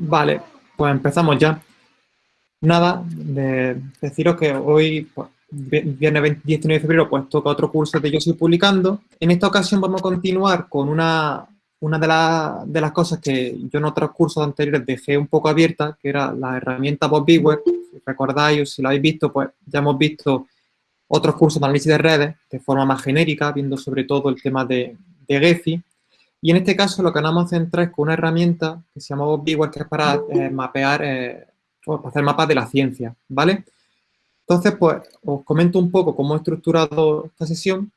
Vale, pues empezamos ya. Nada, de deciros que hoy, pues, viernes 19 de febrero, pues toca otro curso de Yo Soy Publicando. En esta ocasión vamos a continuar con una, una de, de las cosas que yo en otros cursos anteriores dejé un poco abierta, que era la herramienta Bob Beware. Si recordáis si lo habéis visto, pues ya hemos visto otros cursos de análisis de redes de forma más genérica, viendo sobre todo el tema de, de Gephi. Y en este caso lo que vamos a centrar es con una herramienta que se llama BobBeaver, que es para eh, mapear, eh, para hacer mapas de la ciencia, ¿vale? Entonces, pues, os comento un poco cómo he estructurado esta sesión,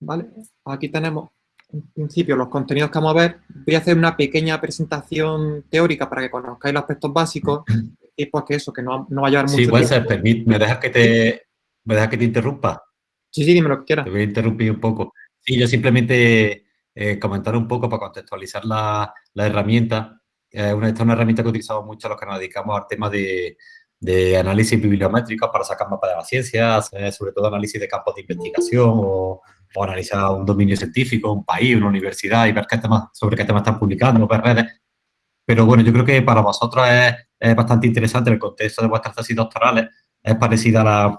¿vale? Aquí tenemos, en principio, los contenidos que vamos a ver. Voy a hacer una pequeña presentación teórica para que conozcáis los aspectos básicos y pues que eso, que no, no va a llevar mucho tiempo. Sí, ¿me dejas que te, me dejas que te interrumpa? Sí, sí, dime lo que quieras. Te voy a interrumpir un poco. Sí, yo simplemente eh, comentar un poco para contextualizar la, la herramienta. Eh, una, esta es una herramienta que utilizamos mucho los que nos dedicamos al tema de, de análisis bibliométrico para sacar mapas de la ciencia, sobre todo análisis de campos de investigación o, o, analizar un dominio científico, un país, una universidad y ver qué temas, sobre qué temas están publicando, ver redes. Pero bueno, yo creo que para vosotros es, es bastante interesante el contexto de vuestras tesis doctorales. Es parecida a la,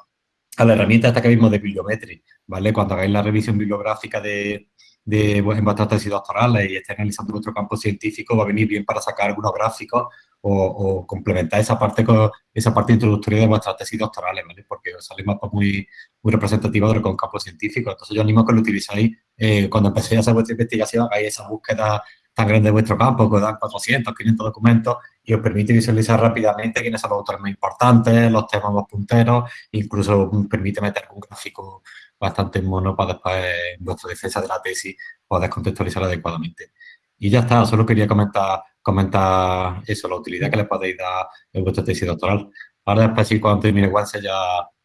a la herramienta esta que vimos de bibliometría, ¿vale? Cuando hagáis la revisión bibliográfica de, de, pues, en tesis doctorales y estéis analizando vuestro campo científico, va a venir bien para sacar algunos gráficos o, complementar esa parte con, esa parte introductoria de vuestras tesis doctorales, ¿vale? Porque sale mapas muy, muy representativos de lo campo científico. Entonces, yo animo a que lo utilizáis eh, cuando empecéis a hacer vuestra investigación, hagáis esa búsqueda tan grande de vuestro campo, que dan 400, 500 documentos y os permite visualizar rápidamente quiénes son los autores más importantes, los temas más punteros, incluso permite meter un gráfico bastante mono para después en vuestra defensa de la tesis poder contextualizar adecuadamente. Y ya está, solo quería comentar, comentar eso, la utilidad que le podéis dar en vuestra tesis doctoral. Ahora después, si cuando termine Wanse ya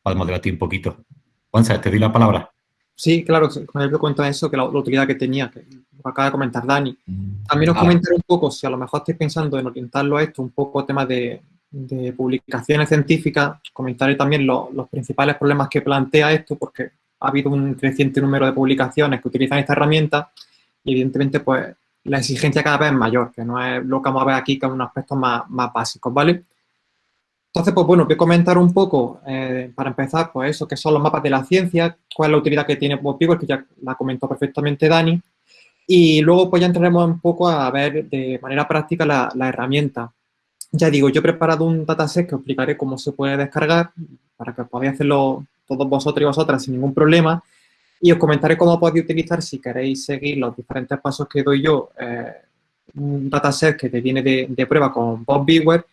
podemos debatir un poquito. Wanse, te doy la palabra. Sí, claro, con ejemplo cuento eso, que la, utilidad que tenía, que acaba de comentar Dani. Mm. También os ah. comentaré un poco, si a lo mejor estáis pensando en orientarlo a esto, un poco tema de, de publicaciones científicas, comentaré también los principales problemas que plantea esto, porque ha habido un creciente número de publicaciones que utilizan esta herramienta y evidentemente pues la exigencia cada vez es mayor, que no es lo que vamos a ver aquí, que es un aspecto más, básicos, ¿vale? Entonces, pues bueno, voy a comentar un poco, eh, para empezar, pues eso, que son los mapas de la ciencia, cuál es la utilidad que tiene BobBeaver, que ya la comentó perfectamente Dani, y luego pues ya entraremos un poco a ver de manera práctica la, la herramienta. Ya digo, yo he preparado un dataset que os explicaré cómo se puede descargar, para que podáis hacerlo todos vosotros y vosotras sin ningún problema. Y os comentaré cómo podéis utilizar, si queréis seguir los diferentes pasos que doy yo, eh, un dataset que te viene de, prueba con Bob Beware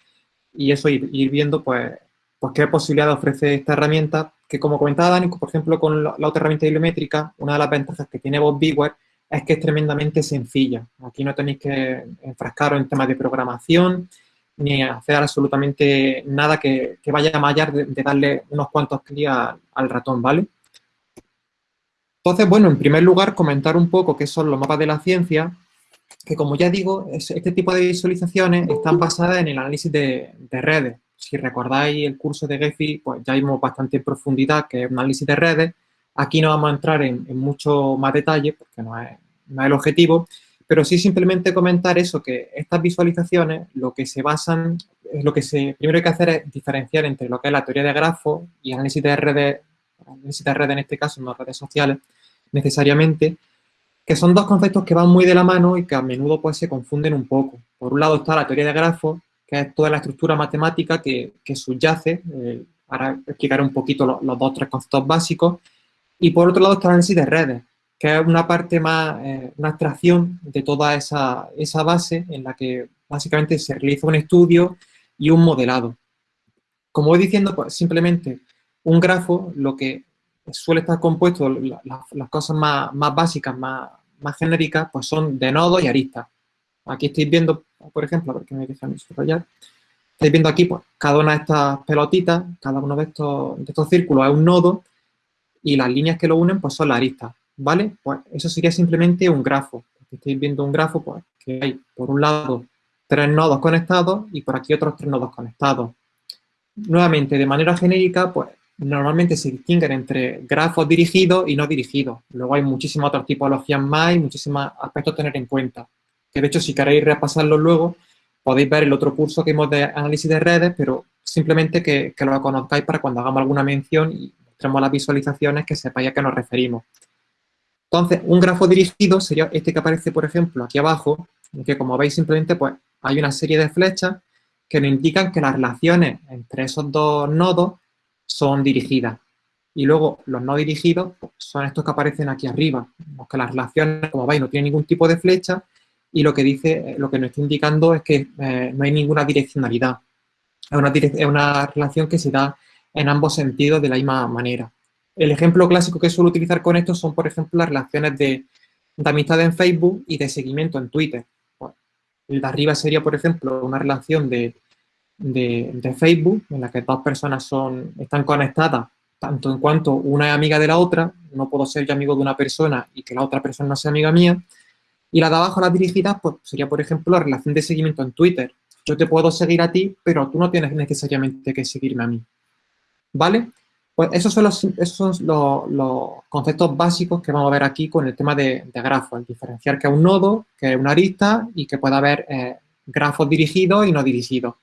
y eso ir, viendo pues, pues qué posibilidad ofrece esta herramienta, que como comentaba Dani, por ejemplo, con la, otra herramienta bibliométrica, una de las ventajas que tiene Bob Beware es que es tremendamente sencilla. Aquí no tenéis que enfrascaros en temas de programación, ni hacer absolutamente nada que, vaya a allá de, darle unos cuantos clics al ratón, ¿vale? Entonces, bueno, en primer lugar, comentar un poco qué son los mapas de la ciencia, que como ya digo, este tipo de visualizaciones están basadas en el análisis de, redes. Si recordáis el curso de Gephi, pues ya vimos bastante en profundidad que es un análisis de redes. Aquí no vamos a entrar en, mucho más detalle, porque no es el objetivo, pero sí simplemente comentar eso, que estas visualizaciones lo que se basan, lo que se, primero hay que hacer es diferenciar entre lo que es la teoría de grafos y análisis de redes, análisis de redes en este caso, no redes sociales, necesariamente, que son dos conceptos que van muy de la mano y que a menudo pues se confunden un poco. Por un lado está la teoría de grafos, que es toda la estructura matemática que, subyace, eh, ahora explicaré un poquito los, los dos tres conceptos básicos, y por otro lado está el análisis de redes, que es una parte más, eh, una abstracción de toda esa, esa, base en la que básicamente se realiza un estudio y un modelado. Como voy diciendo, pues simplemente un grafo, lo que suele estar compuesto, las cosas más, más básicas, más, más, genéricas, pues son de nodos y aristas. Aquí estáis viendo, por ejemplo, a ver que me dejan subrayar, estáis viendo aquí, pues, cada una de estas pelotitas, cada uno de estos, de estos círculos es un nodo y las líneas que lo unen, pues son las aristas. ¿Vale? Pues eso sería simplemente un grafo. estáis viendo un grafo, pues, que hay, por un lado, tres nodos conectados y por aquí otros tres nodos conectados. Nuevamente, de manera genérica, pues, normalmente se distinguen entre grafos dirigidos y no dirigidos. Luego hay muchísimas otras tipologías más y muchísimos aspectos a tener en cuenta. Que de hecho, si queréis repasarlo luego, podéis ver el otro curso que hemos de análisis de redes, pero simplemente que, que lo conozcáis para cuando hagamos alguna mención y mostremos las visualizaciones que sepáis a qué nos referimos. Entonces, un grafo dirigido sería este que aparece, por ejemplo, aquí abajo, que como veis simplemente pues hay una serie de flechas que nos indican que las relaciones entre esos dos nodos son dirigidas. Y luego los no dirigidos pues, son estos que aparecen aquí arriba, que las relaciones, como veis, no tienen ningún tipo de flecha y lo que dice, lo que nos está indicando es que eh, no hay ninguna direccionalidad. Es una, es una relación que se da en ambos sentidos de la misma manera. El ejemplo clásico que suelo utilizar con esto son, por ejemplo, las relaciones de, amistad en Facebook y de seguimiento en Twitter. el de arriba sería, por ejemplo, una relación de, Facebook en la que dos personas son, están conectadas tanto en cuanto una es amiga de la otra, no puedo ser yo amigo de una persona y que la otra persona no sea amiga mía. Y la de abajo, las dirigidas, pues sería, por ejemplo, la relación de seguimiento en Twitter. Yo te puedo seguir a ti, pero tú no tienes necesariamente que seguirme a mí. ¿Vale? Pues esos son los, son los, conceptos básicos que vamos a ver aquí con el tema de, de grafos. El diferenciar que es un nodo, que es una arista y que puede haber eh, grafos dirigidos y no dirigidos.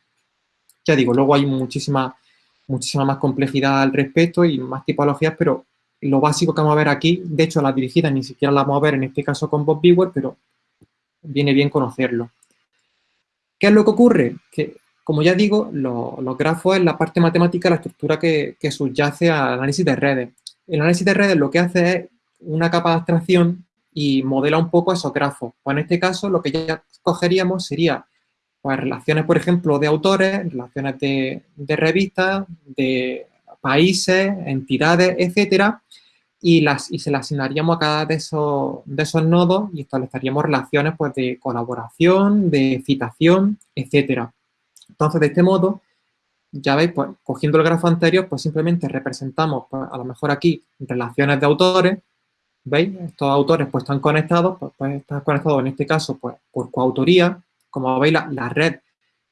Ya digo, luego hay muchísima, muchísima más complejidad al respecto y más tipologías, pero lo básico que vamos a ver aquí, de hecho la dirigida ni siquiera la vamos a ver en este caso con Bob Viewer, pero viene bien conocerlo. ¿Qué es lo que ocurre? Como ya digo, los grafos es la parte matemática, la estructura que, subyace al análisis de redes. El análisis de redes lo que hace es una capa de abstracción y modela un poco esos grafos. Pues en este caso, lo que ya cogeríamos sería pues, relaciones, por ejemplo, de autores, relaciones de, revistas, de países, entidades, etcétera, y, las, y se las asignaríamos a cada de esos, de esos nodos y estableceríamos relaciones pues, de colaboración, de citación, etcétera. Entonces, de este modo, ya veis, pues, cogiendo el grafo anterior, pues simplemente representamos, pues, a lo mejor aquí, relaciones de autores, ¿veis? Estos autores, pues, están conectados, pues, pues están conectados en este caso, pues, por coautoría. Como veis, la, red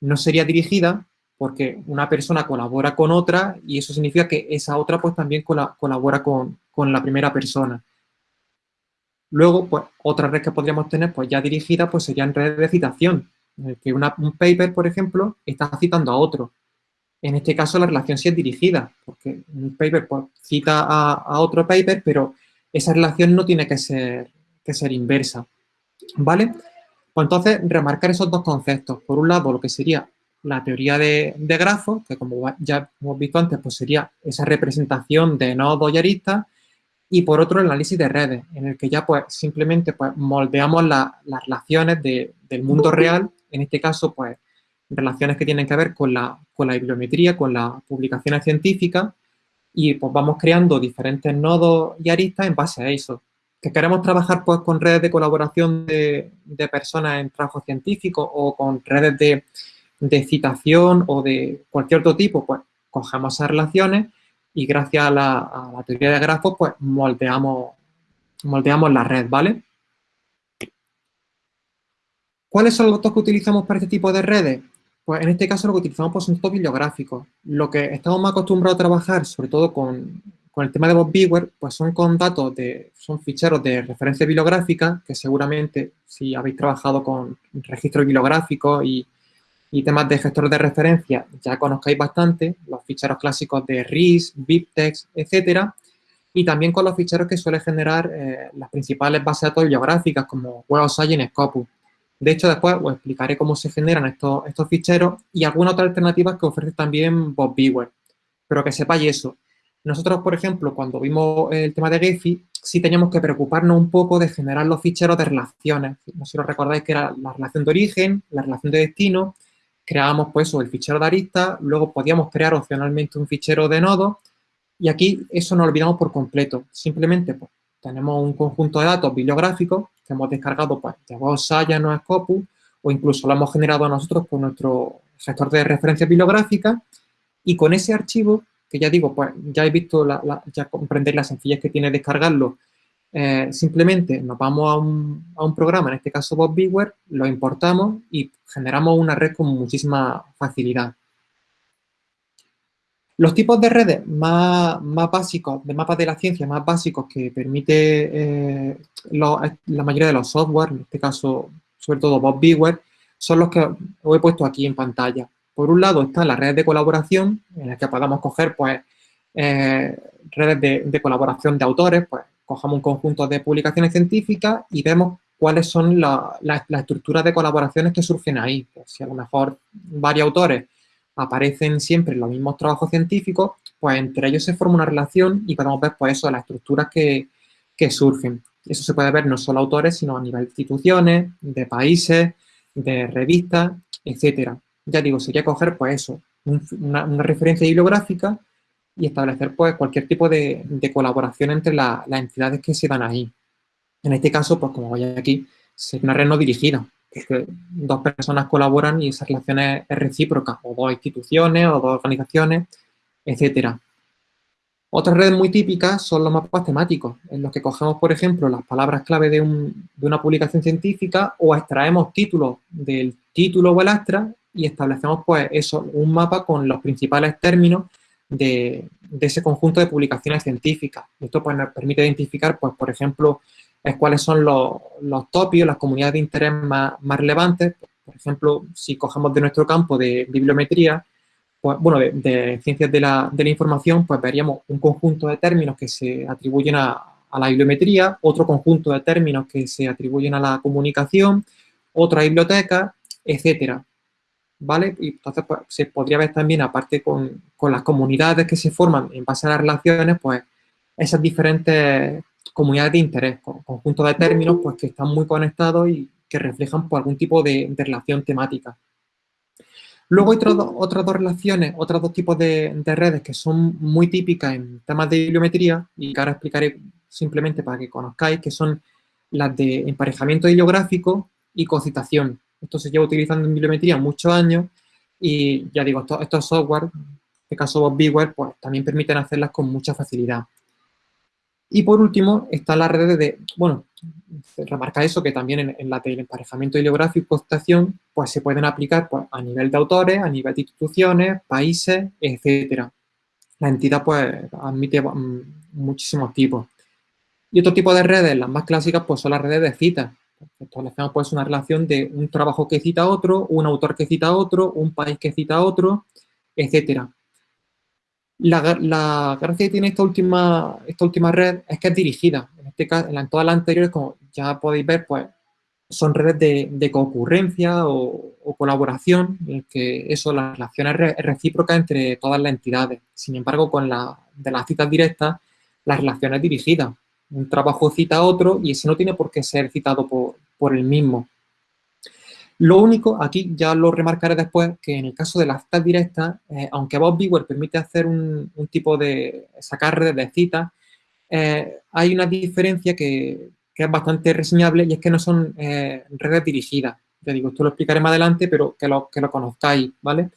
no sería dirigida porque una persona colabora con otra y eso significa que esa otra, pues, también colabora con, con la primera persona. Luego, pues, otra red que podríamos tener, pues, ya dirigida, pues, serían redes de citación, que un paper, por ejemplo, está citando a otro. En este caso, la relación sí es dirigida, porque un paper pues, cita a, otro paper, pero esa relación no tiene que ser, que ser inversa. ¿Vale? Pues entonces, remarcar esos dos conceptos. Por un lado, lo que sería la teoría de, grafos, que como ya hemos visto antes, pues sería esa representación de nodos y aristas, y por otro el análisis de redes, en el que ya pues simplemente pues moldeamos las relaciones del mundo real en este caso, pues, relaciones que tienen que ver con la, bibliometría, con las publicaciones científicas, y pues vamos creando diferentes nodos y aristas en base a eso. Que queremos trabajar pues con redes de colaboración de, personas en trabajo científico o con redes de, citación o de cualquier otro tipo, pues cogemos esas relaciones y gracias a la, teoría de grafos, pues moldeamos la red, ¿vale? ¿Cuáles son los datos que utilizamos para este tipo de redes? Pues en este caso lo que utilizamos pues, son datos bibliográficos. Lo que estamos más acostumbrados a trabajar, sobre todo con, el tema de Bob Beaver, pues son con datos de, son ficheros de referencia bibliográfica, que seguramente si habéis trabajado con registros bibliográficos y, temas de gestores de referencia, ya conozcáis bastante, los ficheros clásicos de RIS, BibTeX, etcétera, y también con los ficheros que suele generar eh, las principales bases de datos bibliográficas como Web of Science Scopus. De hecho, después os explicaré cómo se generan estos, ficheros y algunas otras alternativas que ofrece también Bob Beaver. Pero que sepáis eso. Nosotros, por ejemplo, cuando vimos el tema de Gephi, sí teníamos que preocuparnos un poco de generar los ficheros de relaciones. No sé si os recordáis que era la relación de origen, la relación de destino, creábamos pues el fichero de arista, luego podíamos crear opcionalmente un fichero de nodo y aquí eso nos olvidamos por completo. Simplemente pues, tenemos un conjunto de datos bibliográficos que hemos descargado pues, de Science o Scopus, o incluso lo hemos generado nosotros con nuestro gestor de referencia bibliográfica, y con ese archivo, que ya digo, pues ya he visto, la, ya comprendéis la sencillez que tiene descargarlo, eh, simplemente nos vamos a un, a un, programa, en este caso Bob Beaver, lo importamos y generamos una red con muchísima facilidad. Los tipos de redes más, básicos, de mapas de la ciencia más básicos que permite eh, la mayoría de los software, en este caso sobre todo Bob Beaver, son los que os he puesto aquí en pantalla. Por un lado están las redes de colaboración, en las que podamos coger pues, eh, redes de, colaboración de autores, pues cogemos un conjunto de publicaciones científicas y vemos cuáles son las estructuras de colaboraciones que surgen ahí. Pues, si a lo mejor varios autores aparecen siempre los mismos trabajos científicos, pues entre ellos se forma una relación y podemos ver pues eso, las estructuras que, que surgen. Eso se puede ver no solo autores, sino a nivel de instituciones, de países, de revistas, etcétera. Ya digo, sería coger, pues eso, una, referencia bibliográfica y establecer, pues, cualquier tipo de, colaboración entre las entidades que se dan ahí. En este caso, pues, como voy aquí, es una red no dirigida, dos personas colaboran y esa relación es, recíproca, o dos instituciones, o dos organizaciones, etcétera. Otras redes muy típicas son los mapas temáticos, en los que cogemos, por ejemplo, las palabras clave de, una publicación científica o extraemos títulos del título o el astra y establecemos, pues, eso, un mapa con los principales términos de, ese conjunto de publicaciones científicas. Esto pues, nos permite identificar, pues, por ejemplo, cuáles son los, los topios, las comunidades de interés más, más relevantes. Por ejemplo, si cogemos de nuestro campo de bibliometría, pues, bueno, de, ciencias de la, de la, información, pues veríamos un conjunto de términos que se atribuyen a, a, la bibliometría, otro conjunto de términos que se atribuyen a la comunicación, otra biblioteca, etcétera. ¿Vale? Y entonces pues, se podría ver también, aparte con, con, las comunidades que se forman en base a las relaciones, pues esas diferentes comunidades de interés, conjuntos de términos pues, que están muy conectados y que reflejan por pues, algún tipo de, de relación temática. Luego hay otras dos relaciones, otros dos tipos de, redes que son muy típicas en temas de bibliometría y que ahora explicaré simplemente para que conozcáis, que son las de emparejamiento bibliográfico y cocitación. Esto se lleva utilizando en bibliometría muchos años y ya digo, estos, software, en este caso BobBeaware, pues también permiten hacerlas con mucha facilidad. Y por último, están las redes de, bueno, remarca eso, que también en, la del emparejamiento bibliográfico y costación, pues se pueden aplicar pues, a nivel de autores, a nivel de instituciones, países, etcétera. La entidad, pues, admite mm, muchísimos tipos. Y otro tipo de redes, las más clásicas, pues son las redes de citas. Establecemos pues una relación de un trabajo que cita a otro, un autor que cita a otro, un país que cita a otro, etcétera. La, gracia que tiene esta última, esta última red es que es dirigida. En, este caso, en todas las anteriores, como ya podéis ver, pues son redes de, concurrencia o, colaboración, en que eso, la relación es, recíproca entre todas las entidades. Sin embargo, con la de las citas directas, la relación es dirigida. Un trabajo cita a otro y ese no tiene por qué ser citado por, por el mismo. Lo único, aquí ya lo remarcaré después, que en el caso de las citas directas, eh, aunque Bob permite hacer un, tipo de sacar redes de citas, eh, hay una diferencia que, es bastante reseñable y es que no son eh, redes dirigidas. Ya digo, esto lo explicaré más adelante, pero que lo, que lo conozcáis, ¿vale?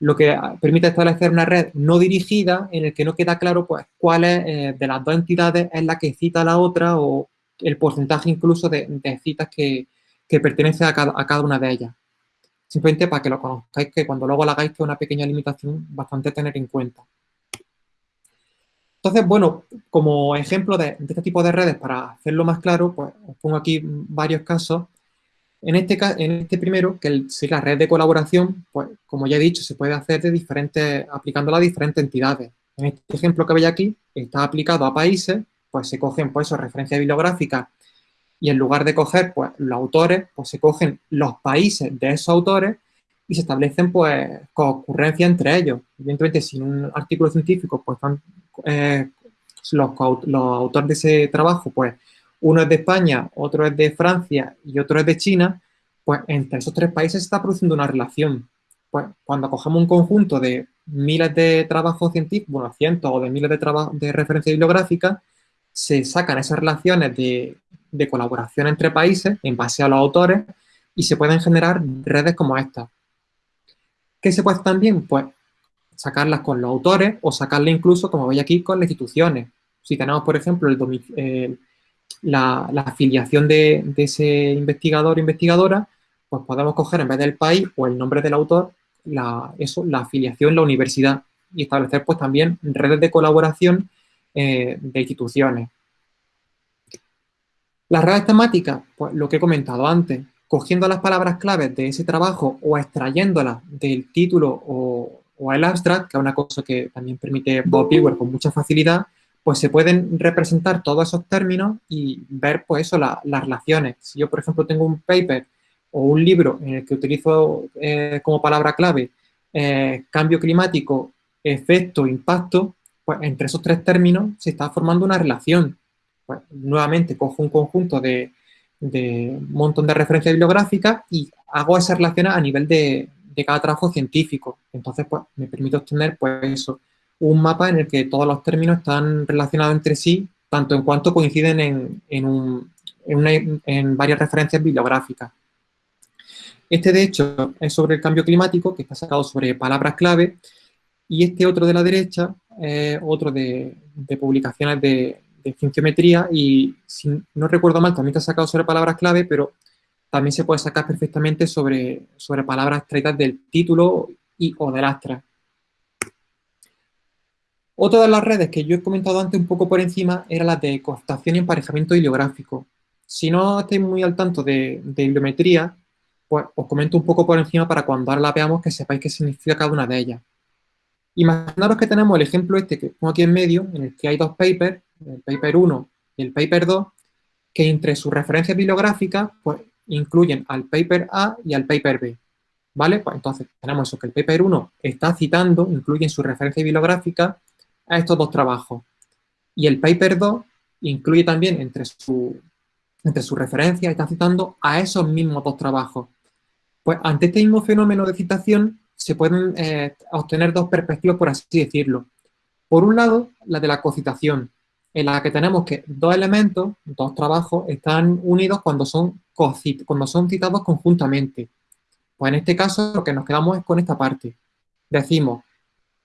Lo que permite establecer una red no dirigida en el que no queda claro pues, cuál es de las dos entidades es la que cita a la otra o el porcentaje incluso de citas que, que pertenece a cada, una de ellas. Simplemente para que lo conozcáis, que cuando luego lo hagáis, que es una pequeña limitación bastante tener en cuenta. Entonces, bueno, como ejemplo de, este tipo de redes, para hacerlo más claro, pues os pongo aquí varios casos. En este, en este primero, que es la red de colaboración, pues como ya he dicho, se puede hacer de diferentes, aplicándola a diferentes entidades. En este ejemplo que veis aquí, está aplicado a países, pues se cogen pues, referencias bibliográficas y en lugar de coger pues, los autores, pues se cogen los países de esos autores y se establecen pues concurrencia entre ellos. Evidentemente, sin un artículo científico, pues están eh, los, autores de ese trabajo, pues uno es de España, otro es de Francia y otro es de China, pues entre esos tres países se está produciendo una relación. Pues cuando cogemos un conjunto de miles de trabajos científicos, bueno, cientos o de miles de, de referencias bibliográficas, se sacan esas relaciones de, colaboración entre países en base a los autores y se pueden generar redes como esta. ¿Qué se puede también? Pues sacarlas con los autores o sacarlas incluso, como veis aquí, con las instituciones. Si tenemos, por ejemplo, el, la, afiliación de, ese investigador o investigadora, pues podemos coger en vez del país o el nombre del autor, la, eso, la afiliación, la universidad y establecer pues también redes de colaboración eh, de instituciones. Las redes temáticas, pues lo que he comentado antes, cogiendo las palabras claves de ese trabajo o extrayéndolas del título o, el abstract, que es una cosa que también permite Bob Beaver con mucha facilidad, pues se pueden representar todos esos términos y ver, pues eso, las relaciones. Si yo, por ejemplo, tengo un paper o un libro en el que utilizo eh, como palabra clave eh, cambio climático, efecto, impacto, pues entre esos tres términos se está formando una relación. Pues, nuevamente cojo un conjunto de, montón de referencias bibliográficas y hago esa relación a nivel de, cada trabajo científico. Entonces, pues, me permite obtener, pues, un mapa en el que todos los términos están relacionados entre sí, tanto en cuanto coinciden en, en varias referencias bibliográficas. Este, de hecho, es sobre el cambio climático, que está sacado sobre palabras clave, y este otro de la derecha es otro de, publicaciones de, de y si no recuerdo mal, también está sacado sobre palabras clave, pero también se puede sacar perfectamente sobre, sobre palabras traídas del título y o del astra. Otra de las redes que yo he comentado antes un poco por encima era la de costación y emparejamiento bibliográfico. Si no estáis muy al tanto de, de bibliometría, pues os comento un poco por encima para cuando ahora la veamos que sepáis qué significa cada una de ellas. Imaginaros que tenemos el ejemplo este que pongo aquí en medio, en el que hay dos papers, el paper 1 y el paper 2, que entre sus referencias bibliográficas pues, incluyen al paper A y al paper B. ¿Vale? Pues entonces tenemos eso, que el paper 1 está citando, incluye en su referencia bibliográfica a estos dos trabajos. Y el paper 2 incluye también entre su, entre su referencia, está citando a esos mismos dos trabajos. Pues ante este mismo fenómeno de citación se pueden eh, obtener dos perspectivas, por así decirlo. Por un lado, la de la cocitación, en la que tenemos que dos elementos, dos trabajos, están unidos cuando son, cuando son citados conjuntamente. Pues en este caso lo que nos quedamos es con esta parte. Decimos,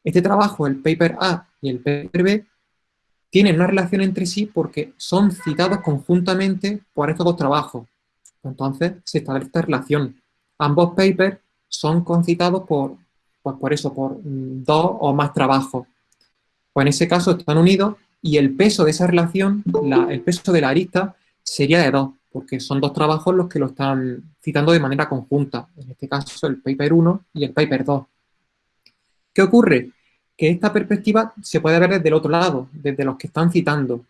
este trabajo, el paper A y el paper B, tienen una relación entre sí porque son citados conjuntamente por estos dos trabajos. Entonces se establece esta relación. Ambos papers son concitados por, pues por eso, por dos o más trabajos. Pues en ese caso están unidos y el peso de esa relación, el peso de la arista, sería de dos, porque son dos trabajos los que lo están citando de manera conjunta. En este caso, el paper 1 y el paper 2. ¿Qué ocurre? Que esta perspectiva se puede ver desde el otro lado, desde los que están citando,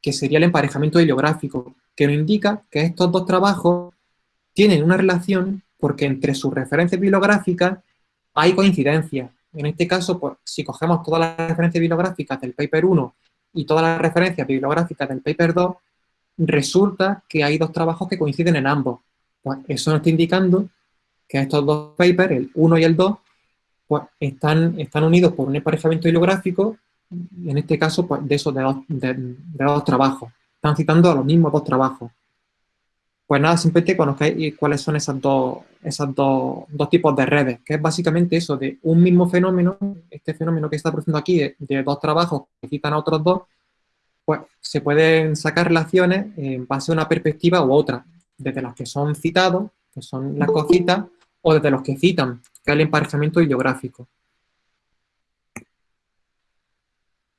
que sería el emparejamiento bibliográfico, que nos indica que estos dos trabajos tienen una relación porque entre sus referencias bibliográficas hay coincidencias. En este caso, pues, si cogemos todas las referencias bibliográficas del paper 1 y todas las referencias bibliográficas del paper 2, resulta que hay dos trabajos que coinciden en ambos. Pues eso nos está indicando que estos dos papers, el 1 y el 2, pues están, están unidos por un emparejamiento bibliográfico, en este caso, pues de esos de dos trabajos. Están citando a los mismos dos trabajos. Pues nada, simplemente conozcáis cuáles son esas dos, esos dos, tipos de redes, que es básicamente eso, de un mismo fenómeno, este fenómeno que está produciendo aquí, de, dos trabajos que citan a otros dos, pues se pueden sacar relaciones en base a una perspectiva u otra, desde las que son citados, que son las cositas, o desde los que citan, que es el emparejamiento bibliográfico.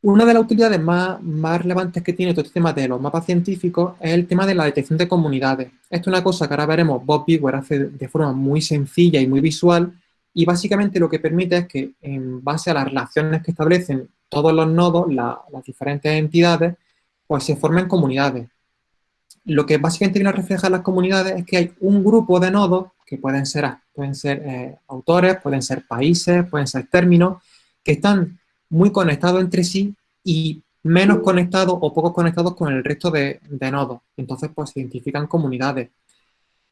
Una de las utilidades más, relevantes que tiene todo este tema de los mapas científicos es el tema de la detección de comunidades. Esto es una cosa que ahora veremos Bob Bigwer hace de forma muy sencilla y muy visual y básicamente lo que permite es que en base a las relaciones que establecen todos los nodos, las diferentes entidades, pues se formen comunidades. Lo que básicamente viene a reflejar las comunidades es que hay un grupo de nodos que pueden ser, pueden ser eh, autores, pueden ser países, pueden ser términos, que están muy conectados entre sí y menos conectados o poco conectados con el resto de, nodos. Entonces, pues se identifican comunidades.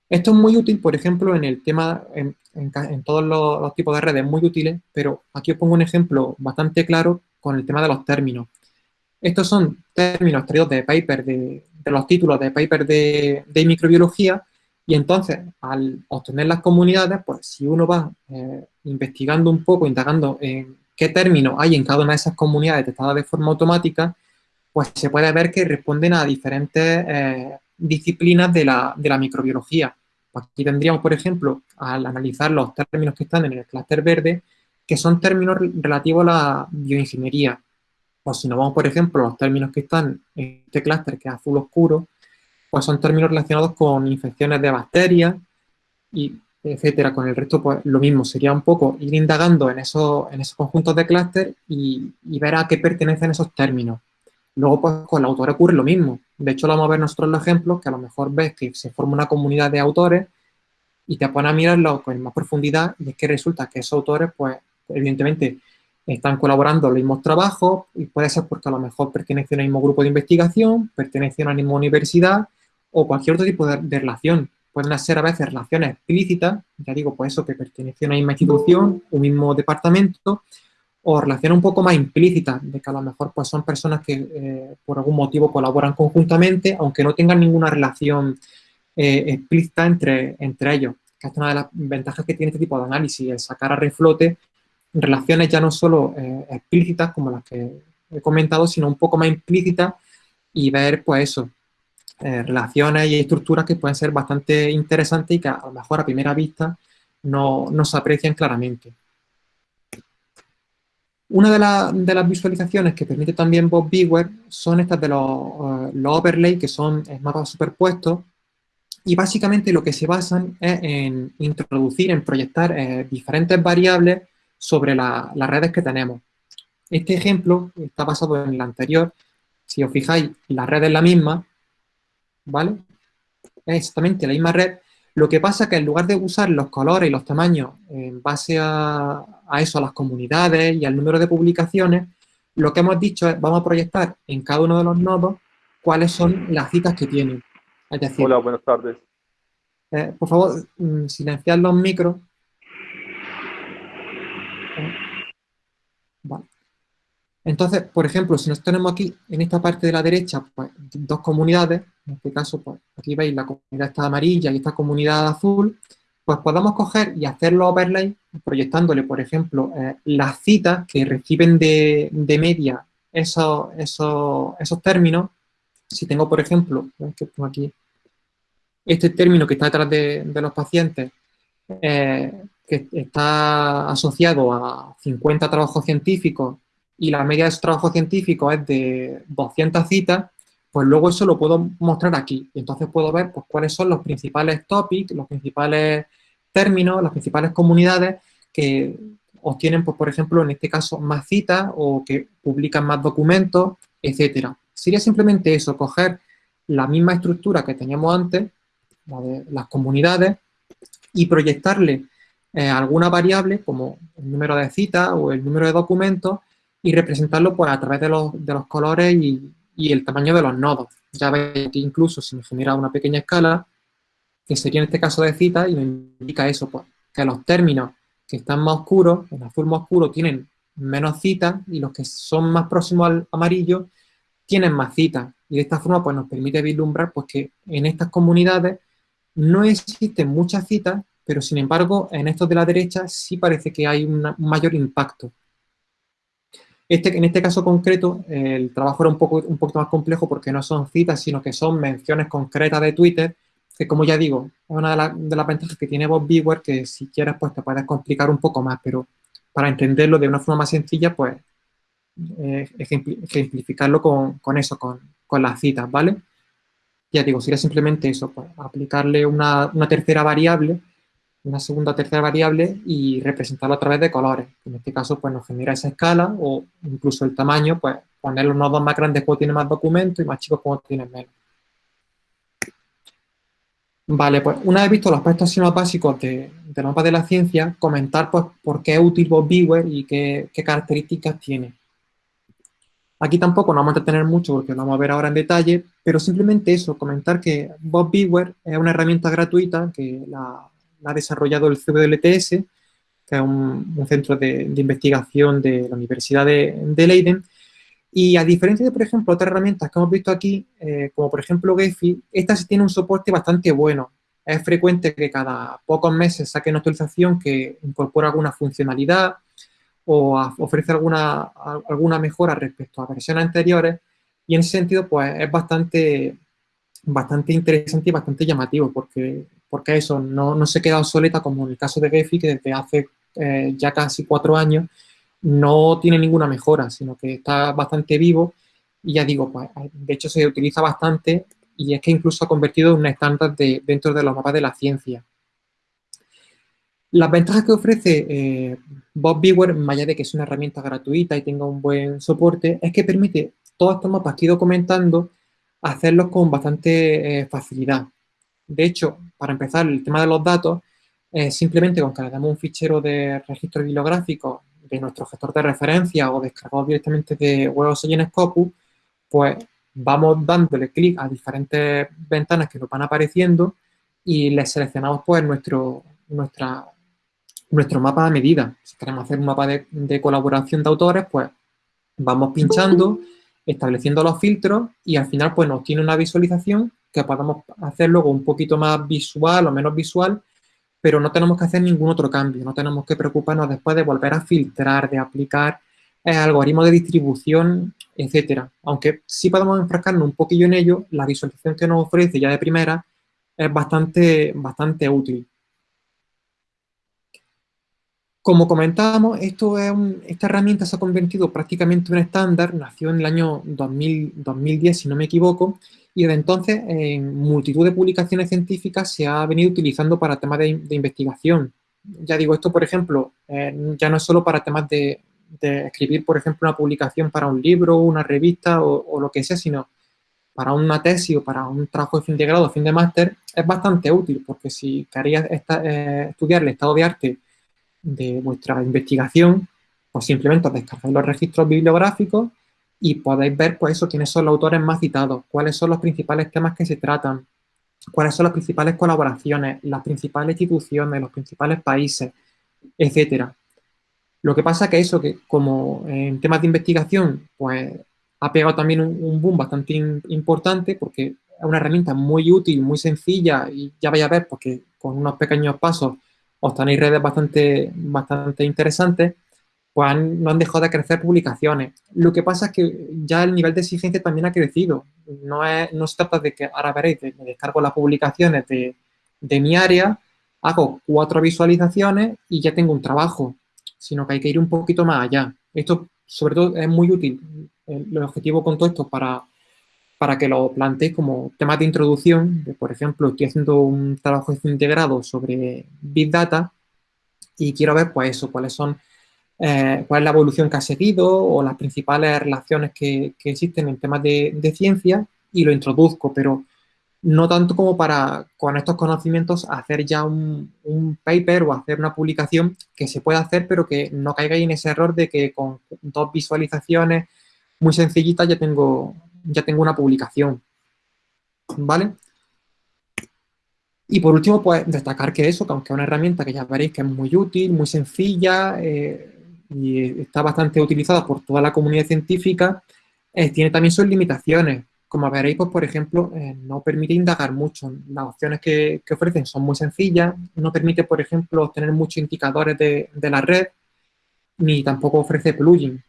Esto es muy útil, por ejemplo, en el tema, en, todos los, tipos de redes muy útiles, pero aquí os pongo un ejemplo bastante claro con el tema de los términos. Estos son términos traídos de paper, de, los títulos de paper de, microbiología, y entonces, al obtener las comunidades, pues si uno va eh, investigando un poco, indagando en qué términos hay en cada una de esas comunidades detectadas de forma automática, pues se puede ver que responden a diferentes eh, disciplinas de la, microbiología. Pues aquí tendríamos, por ejemplo, al analizar los términos que están en el clúster verde, que son términos relativos a la bioingeniería. Pues si nos vamos, por ejemplo, a los términos que están en este clúster, que es azul oscuro, pues son términos relacionados con infecciones de bacterias, y etcétera, con el resto, pues lo mismo, sería un poco ir indagando en esos, en esos conjuntos de clúster y, ver a qué pertenecen esos términos. Luego, pues con el autor ocurre lo mismo. De hecho, lo vamos a ver nosotros los ejemplos, que a lo mejor ves que se forma una comunidad de autores y te pones a mirarlo con más profundidad y es que resulta que esos autores, pues, evidentemente, están colaborando en los mismos trabajos y puede ser porque a lo mejor pertenecen al mismo grupo de investigación, pertenecen a la misma universidad o cualquier otro tipo de relación pueden ser a veces relaciones explícitas, ya digo, pues eso, que pertenecen a una misma institución, un mismo departamento, o relaciones un poco más implícitas, de que a lo mejor pues son personas que eh, por algún motivo colaboran conjuntamente, aunque no tengan ninguna relación eh, explícita entre, entre ellos. Que es una de las ventajas que tiene este tipo de análisis, el sacar a reflote relaciones ya no solo eh, explícitas, como las que he comentado, sino un poco más implícitas y ver, pues eso, eh, relaciones y estructuras que pueden ser bastante interesantes y que a lo mejor a primera vista no, no se aprecian claramente. Una de, las visualizaciones que permite también Bob Beaver son estas de los, uh, los overlay, que son mapas superpuestos, y básicamente lo que se basan es en introducir, en proyectar eh, diferentes variables sobre las redes que tenemos. Este ejemplo está basado en el anterior. Si os fijáis, la red es la misma, ¿vale? Es exactamente la misma red. Lo que pasa es que en lugar de usar los colores y los tamaños en base a, eso, a las comunidades y al número de publicaciones, lo que hemos dicho es, vamos a proyectar en cada uno de los nodos cuáles son las citas que tienen. Hola, buenas tardes. Eh, por favor, mm, silenciar los micros. Eh, vale. Entonces, por ejemplo, si nos tenemos aquí, en esta parte de la derecha, pues, dos comunidades, en este caso, pues, aquí veis la comunidad está amarilla y esta comunidad azul, pues podemos coger y hacer los overlay proyectándole, por ejemplo, eh, las citas que reciben de, media esos, esos, esos, términos. Si tengo, por ejemplo, que pongo aquí, este término que está detrás de, los pacientes, eh, que está asociado a 50 trabajos científicos y la media de su trabajo científico es de 200 citas, pues luego eso lo puedo mostrar aquí. Y entonces puedo ver pues, cuáles son los principales topics, los principales términos, las principales comunidades que obtienen, pues, por ejemplo, en este caso, más citas o que publican más documentos, etcétera. Sería simplemente eso, coger la misma estructura que teníamos antes, la de las comunidades, y proyectarle eh, alguna variable como el número de citas o el número de documentos y representarlo pues, a través de los, de los colores y, y, el tamaño de los nodos. Ya veis que incluso se me genera una pequeña escala, que sería en este caso de cita, y me indica eso, pues, que los términos que están más oscuros, en azul más oscuro, tienen menos citas, y los que son más próximos al amarillo tienen más citas. Y de esta forma pues, nos permite vislumbrar pues, que en estas comunidades no existen muchas citas, pero sin embargo en estos de la derecha sí parece que hay un mayor impacto. Este, en este caso concreto, el trabajo era un poco, un poco más complejo porque no son citas, sino que son menciones concretas de Twitter, que como ya digo, es una de, las ventajas que tiene Bob Beaver, que si quieres, pues te puedes complicar un poco más, pero para entenderlo de una forma más sencilla, pues eh, ejemplificarlo con, con eso, con, con, las citas, ¿vale? Ya digo, sería simplemente eso, pues aplicarle una, una tercera variable una segunda o tercera variable y representarlo a través de colores. En este caso, pues nos genera esa escala o incluso el tamaño, pues poner los nodos más grandes cuando tiene más documentos y más chicos cuando tienen menos. Vale, pues una vez visto los aspectos más básicos de, mapa de la ciencia, comentar pues por qué es útil Bob Beaver y qué, características tiene. Aquí tampoco nos vamos a entretener mucho porque lo vamos a ver ahora en detalle, pero simplemente eso, comentar que Bob Beaver es una herramienta gratuita que la, ha desarrollado el CBLTS, que es un, centro de, investigación de la Universidad de, Leiden. Y a diferencia de, por ejemplo, otras herramientas que hemos visto aquí, eh, como por ejemplo Gephi, esta sí tiene un soporte bastante bueno. Es frecuente que cada pocos meses saque una actualización que incorpora alguna funcionalidad o ofrece alguna, alguna mejora respecto a versiones anteriores. Y en ese sentido, pues es bastante, bastante interesante y bastante llamativo porque porque eso no, no se queda obsoleta como en el caso de Gephi, que desde hace eh, ya casi cuatro años no tiene ninguna mejora, sino que está bastante vivo y ya digo, pues, de hecho se utiliza bastante y es que incluso ha convertido en un estándar de, dentro de los mapas de la ciencia. Las ventajas que ofrece eh, Bob Viewer, más allá de que es una herramienta gratuita y tenga un buen soporte, es que permite todos estos mapas que he ido comentando hacerlos con bastante eh, facilidad. De hecho, para empezar, el tema de los datos, simplemente con que le damos un fichero de registro bibliográfico de nuestro gestor de referencia o descargado directamente de y en Scopus, pues vamos dándole clic a diferentes ventanas que nos van apareciendo y les seleccionamos pues nuestro, nuestra, nuestro mapa de medida. Si queremos hacer un mapa de, colaboración de autores, pues vamos pinchando, estableciendo los filtros y al final pues nos tiene una visualización que podemos hacer luego un poquito más visual o menos visual pero no tenemos que hacer ningún otro cambio, no tenemos que preocuparnos después de volver a filtrar, de aplicar eh, algoritmos de distribución, etcétera. Aunque sí podemos enfrascarnos un poquillo en ello, la visualización que nos ofrece ya de primera es bastante, bastante útil. Como comentábamos, esto es esta herramienta se ha convertido prácticamente en un estándar, nació en el año 2010, si no me equivoco, y desde entonces en multitud de publicaciones científicas se ha venido utilizando para temas de, investigación. Ya digo, esto por ejemplo, eh, ya no es solo para temas de, escribir, por ejemplo, una publicación para un libro, una revista o, lo que sea, sino para una tesis o para un trabajo de fin de grado fin de máster, es bastante útil, porque si queréis eh, estudiar el estado de arte de vuestra investigación, pues simplemente descargáis los registros bibliográficos y podéis ver, pues eso, quiénes son los autores más citados, cuáles son los principales temas que se tratan, cuáles son las principales colaboraciones, las principales instituciones, los principales países, etcétera. Lo que pasa que eso, que como en temas de investigación, pues ha pegado también un, boom bastante importante porque es una herramienta muy útil, muy sencilla y ya vais a ver porque con unos pequeños pasos os tenéis redes bastante, bastante interesantes pues no han dejado de crecer publicaciones. Lo que pasa es que ya el nivel de exigencia también ha crecido. No, es, no se trata de que, ahora veréis, me descargo las publicaciones de, mi área, hago cuatro visualizaciones y ya tengo un trabajo, sino que hay que ir un poquito más allá. Esto, sobre todo, es muy útil. El, objetivo con todo esto para, para que lo planteéis como temas de introducción. por ejemplo, estoy haciendo un trabajo integrado sobre Big Data y quiero ver, pues eso, cuáles son eh, cuál es la evolución que ha seguido o las principales relaciones que, existen en temas de, ciencia y lo introduzco, pero no tanto como para con estos conocimientos hacer ya un, paper o hacer una publicación que se puede hacer, pero que no caiga en ese error de que con dos visualizaciones muy sencillitas ya tengo, ya tengo una publicación. ¿Vale? Y por último, pues destacar que eso, que aunque es una herramienta que ya veréis que es muy útil, muy sencilla, eh, y está bastante utilizada por toda la comunidad científica, eh, tiene también sus limitaciones. Como veréis, pues, por ejemplo, eh, no permite indagar mucho. Las opciones que, ofrecen son muy sencillas, no permite, por ejemplo, obtener muchos indicadores de, la red, ni tampoco ofrece plugin.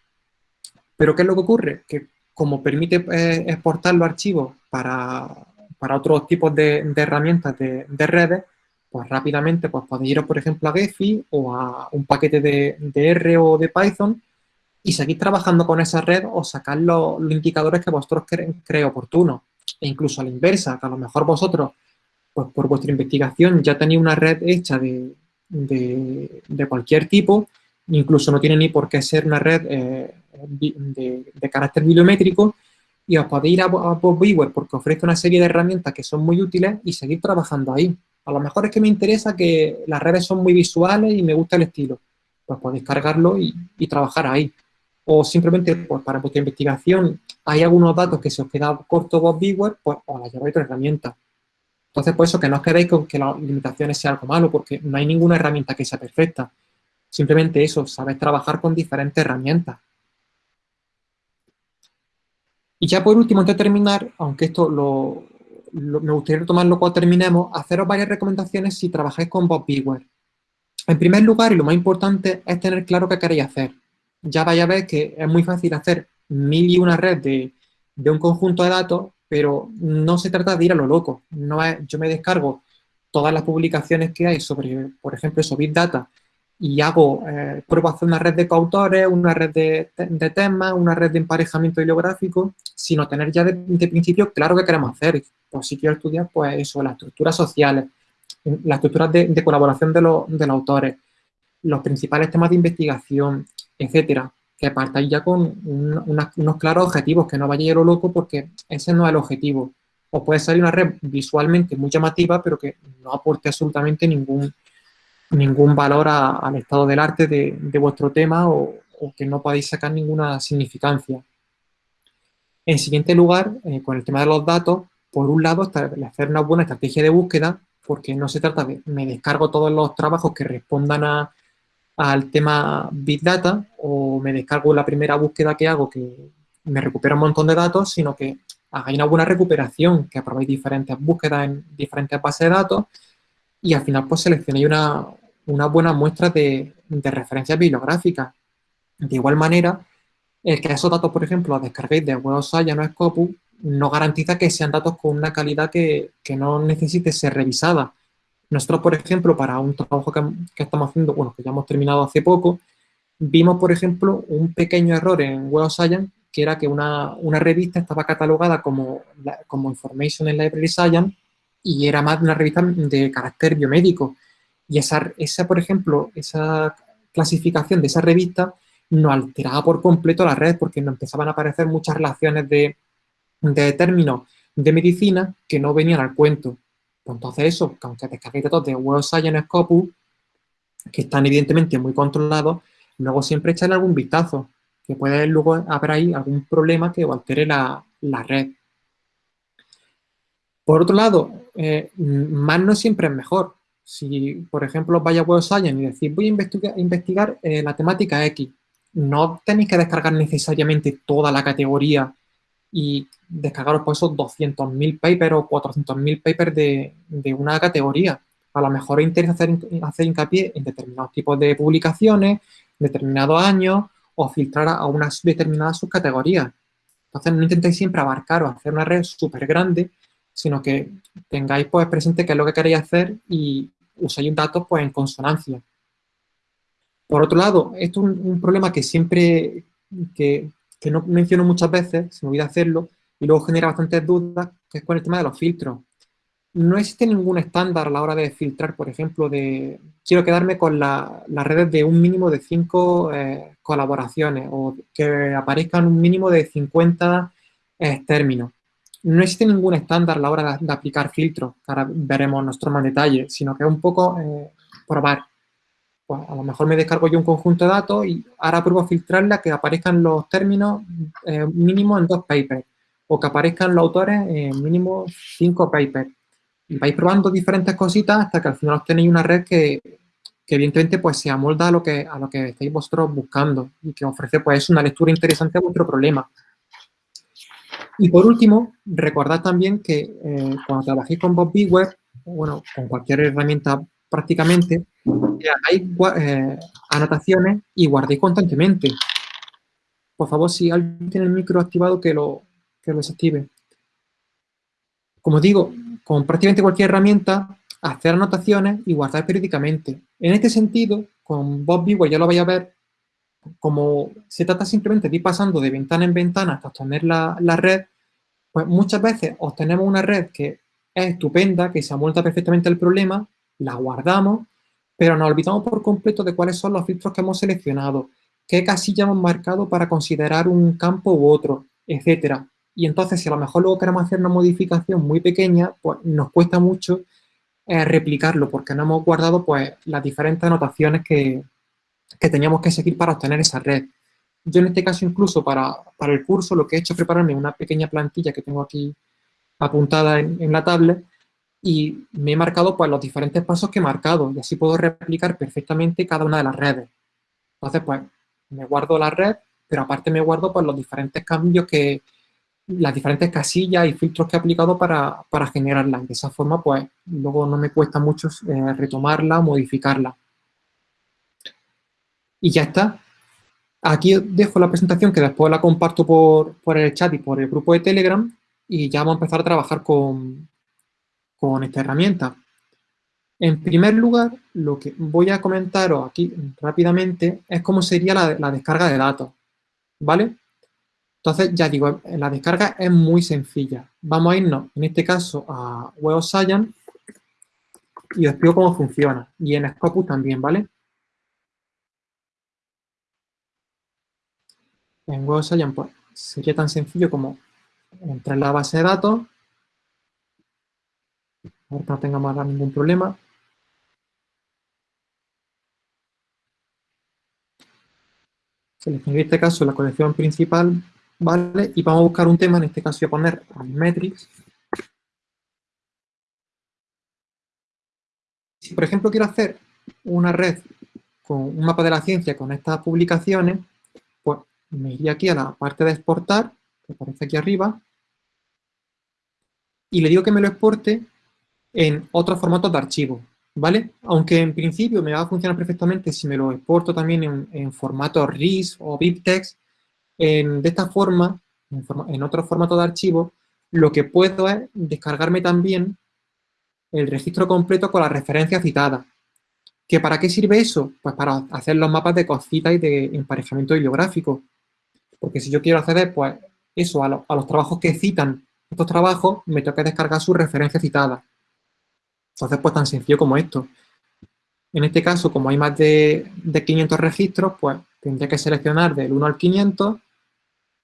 Pero, ¿qué es lo que ocurre? Que como permite eh, exportar los archivos para, otros tipos de, herramientas de, de redes, pues rápidamente pues podéis ir, por ejemplo, a Gephi o a un paquete de, R o de Python y seguir trabajando con esa red o sacar los, indicadores que vosotros creéis oportunos. E incluso a la inversa, que a lo mejor vosotros, pues por vuestra investigación ya tenéis una red hecha de, cualquier tipo, incluso no tiene ni por qué ser una red eh, de, carácter bibliométrico, y os podéis ir a, a porque ofrece una serie de herramientas que son muy útiles y seguir trabajando ahí. A lo mejor es que me interesa que las redes son muy visuales y me gusta el estilo. Pues podéis cargarlo y, trabajar ahí. O simplemente pues, para vuestra investigación hay algunos datos que se os queda corto vos Bigware, pues os la lleváis otra herramienta. Entonces, por eso que no os quedéis con que las limitaciones sean algo malo, porque no hay ninguna herramienta que sea perfecta. Simplemente eso, sabes trabajar con diferentes herramientas. Y ya por último, antes de terminar, aunque esto lo, me gustaría retomarlo cuando terminemos, haceros varias recomendaciones si trabajáis con Bob Bigware. En primer lugar, y lo más importante, es tener claro qué queréis hacer. Ya vais a ver que es muy fácil hacer mil y una red de, un conjunto de datos, pero no se trata de ir a lo loco. No yo me descargo todas las publicaciones que hay sobre, por ejemplo, eso, Big Data, y hago, eh, pruebo hacer una red de coautores, una red de, temas, una red de emparejamiento bibliográfico, sino tener ya de, principio claro qué queremos hacer. Pues si quiero estudiar, pues eso, las estructuras sociales, las estructuras de, colaboración de, los autores, los principales temas de investigación, etcétera, que partáis ya con unos claros objetivos, que no vayáis a lo loco porque ese no es el objetivo. O puede salir una red visualmente muy llamativa, pero que no aporte absolutamente ningún, ningún valor al estado del arte de, vuestro tema o, que no podáis sacar ninguna significancia. En siguiente lugar, eh, con el tema de los datos, por un lado, hacer una buena estrategia de búsqueda, porque no se trata de me descargo todos los trabajos que respondan al tema Big Data o me descargo la primera búsqueda que hago que me recupera un montón de datos, sino que hagáis una buena recuperación, que aprobéis diferentes búsquedas en diferentes bases de datos y al final pues seleccionéis una, una buena muestra de, de referencias bibliográficas. De igual manera, el que esos datos, por ejemplo, los descarguéis de Web Science o Scopus, no garantiza que sean datos con una calidad que, no necesite ser revisada. Nosotros, por ejemplo, para un trabajo que, estamos haciendo, bueno, que ya hemos terminado hace poco, vimos, por ejemplo, un pequeño error en Web Science, que era que una, revista estaba catalogada como, como Information in Library Science y era más una revista de carácter biomédico. Y esa, esa, por ejemplo, esa clasificación de esa revista no alteraba por completo la red porque nos empezaban a aparecer muchas relaciones de, de términos de medicina que no venían al cuento. Pues entonces eso, aunque descarguéis datos de Web Science Scopus, que están evidentemente muy controlados, luego siempre echarle algún vistazo, que puede luego haber ahí algún problema que altere la, red. Por otro lado, eh, más no siempre es mejor. Si, por ejemplo, vais a Web Science y decís, voy a investigar, eh, la temática X, no tenéis que descargar necesariamente toda la categoría y descargaros por esos 200.000 papers o 400.000 papers de, de, una categoría. A lo mejor interesa hacer, hacer hincapié en determinados tipos de publicaciones, determinados años, o filtrar a unas determinadas subcategorías. Entonces, no intentéis siempre abarcar o hacer una red súper grande, sino que tengáis pues presente qué es lo que queréis hacer y uséis datos pues en consonancia. Por otro lado, esto es un, problema que siempre, que, que no menciono muchas veces, se me olvida hacerlo, y luego genera bastantes dudas, que es con el tema de los filtros. No existe ningún estándar a la hora de filtrar, por ejemplo, de quiero quedarme con las redes de un mínimo de 5 eh, colaboraciones o que aparezcan un mínimo de 50 eh, términos. No existe ningún estándar a la hora de, aplicar filtros, que ahora veremos nosotros más detalle, sino que es un poco eh, probar pues a lo mejor me descargo yo un conjunto de datos y ahora pruebo a filtrarla que aparezcan los términos eh, mínimo en dos papers o que aparezcan los autores en mínimo cinco papers. Y vais probando diferentes cositas hasta que al final obtenéis una red que, evidentemente pues se amolda a lo que, a lo que estáis vosotros buscando y que ofrece pues una lectura interesante a vuestro problema. Y por último, recordad también que eh, cuando trabajéis con Bob Beware, bueno, con cualquier herramienta prácticamente, hay eh, anotaciones y guardéis constantemente. Por favor, si alguien tiene el micro activado, que lo, que lo desactive. Como digo, con prácticamente cualquier herramienta, hacer anotaciones y guardar periódicamente. En este sentido, con Bob Vigo ya lo vais a ver, como se trata simplemente de ir pasando de ventana en ventana hasta obtener la, la red, pues muchas veces obtenemos una red que es estupenda, que se amolda perfectamente el problema, la guardamos pero nos olvidamos por completo de cuáles son los filtros que hemos seleccionado, qué casilla hemos marcado para considerar un campo u otro, etcétera. Y entonces, si a lo mejor luego queremos hacer una modificación muy pequeña, pues nos cuesta mucho eh, replicarlo, porque no hemos guardado pues, las diferentes anotaciones que, teníamos que seguir para obtener esa red. Yo en este caso, incluso para, el curso, lo que he hecho es prepararme una pequeña plantilla que tengo aquí apuntada en, en la tablet, y me he marcado pues, los diferentes pasos que he marcado y así puedo replicar perfectamente cada una de las redes. Entonces, pues, me guardo la red, pero aparte me guardo pues, los diferentes cambios que, las diferentes casillas y filtros que he aplicado para, para generarla. De esa forma, pues, luego no me cuesta mucho eh, retomarla, modificarla. Y ya está. Aquí dejo la presentación que después la comparto por, por el chat y por el grupo de Telegram y ya vamos a empezar a trabajar con, con esta herramienta. En primer lugar, lo que voy a comentaros aquí rápidamente es cómo sería la, descarga de datos, ¿vale? Entonces, ya digo, la descarga es muy sencilla. Vamos a irnos, en este caso, a Web Science y os explico cómo funciona. Y en Scopus también, ¿vale? En Web sería tan sencillo como entrar en la base de datos, ahorita no tengamos ningún problema. Seleccionar en este caso la colección principal, ¿vale? Y vamos a buscar un tema, en este caso voy a poner Metrics. Si, por ejemplo, quiero hacer una red con un mapa de la ciencia con estas publicaciones, me iría aquí a la parte de exportar, que aparece aquí arriba, y le digo que me lo exporte en otros formatos de archivo, ¿vale? Aunque en principio me va a funcionar perfectamente si me lo exporto también en, formato RIS o BibTeX, de esta forma, en, en otro formato de archivo, lo que puedo es descargarme también el registro completo con la referencia citada. ¿Que ¿Para qué sirve eso? Pues para hacer los mapas de cosita y de emparejamiento bibliográfico. Porque si yo quiero acceder, pues eso, a, los trabajos que citan estos trabajos, me tengo que descargar su referencia citada. Entonces, pues tan sencillo como esto. En este caso, como hay más de, 500 registros, pues tendría que seleccionar del 1 al 500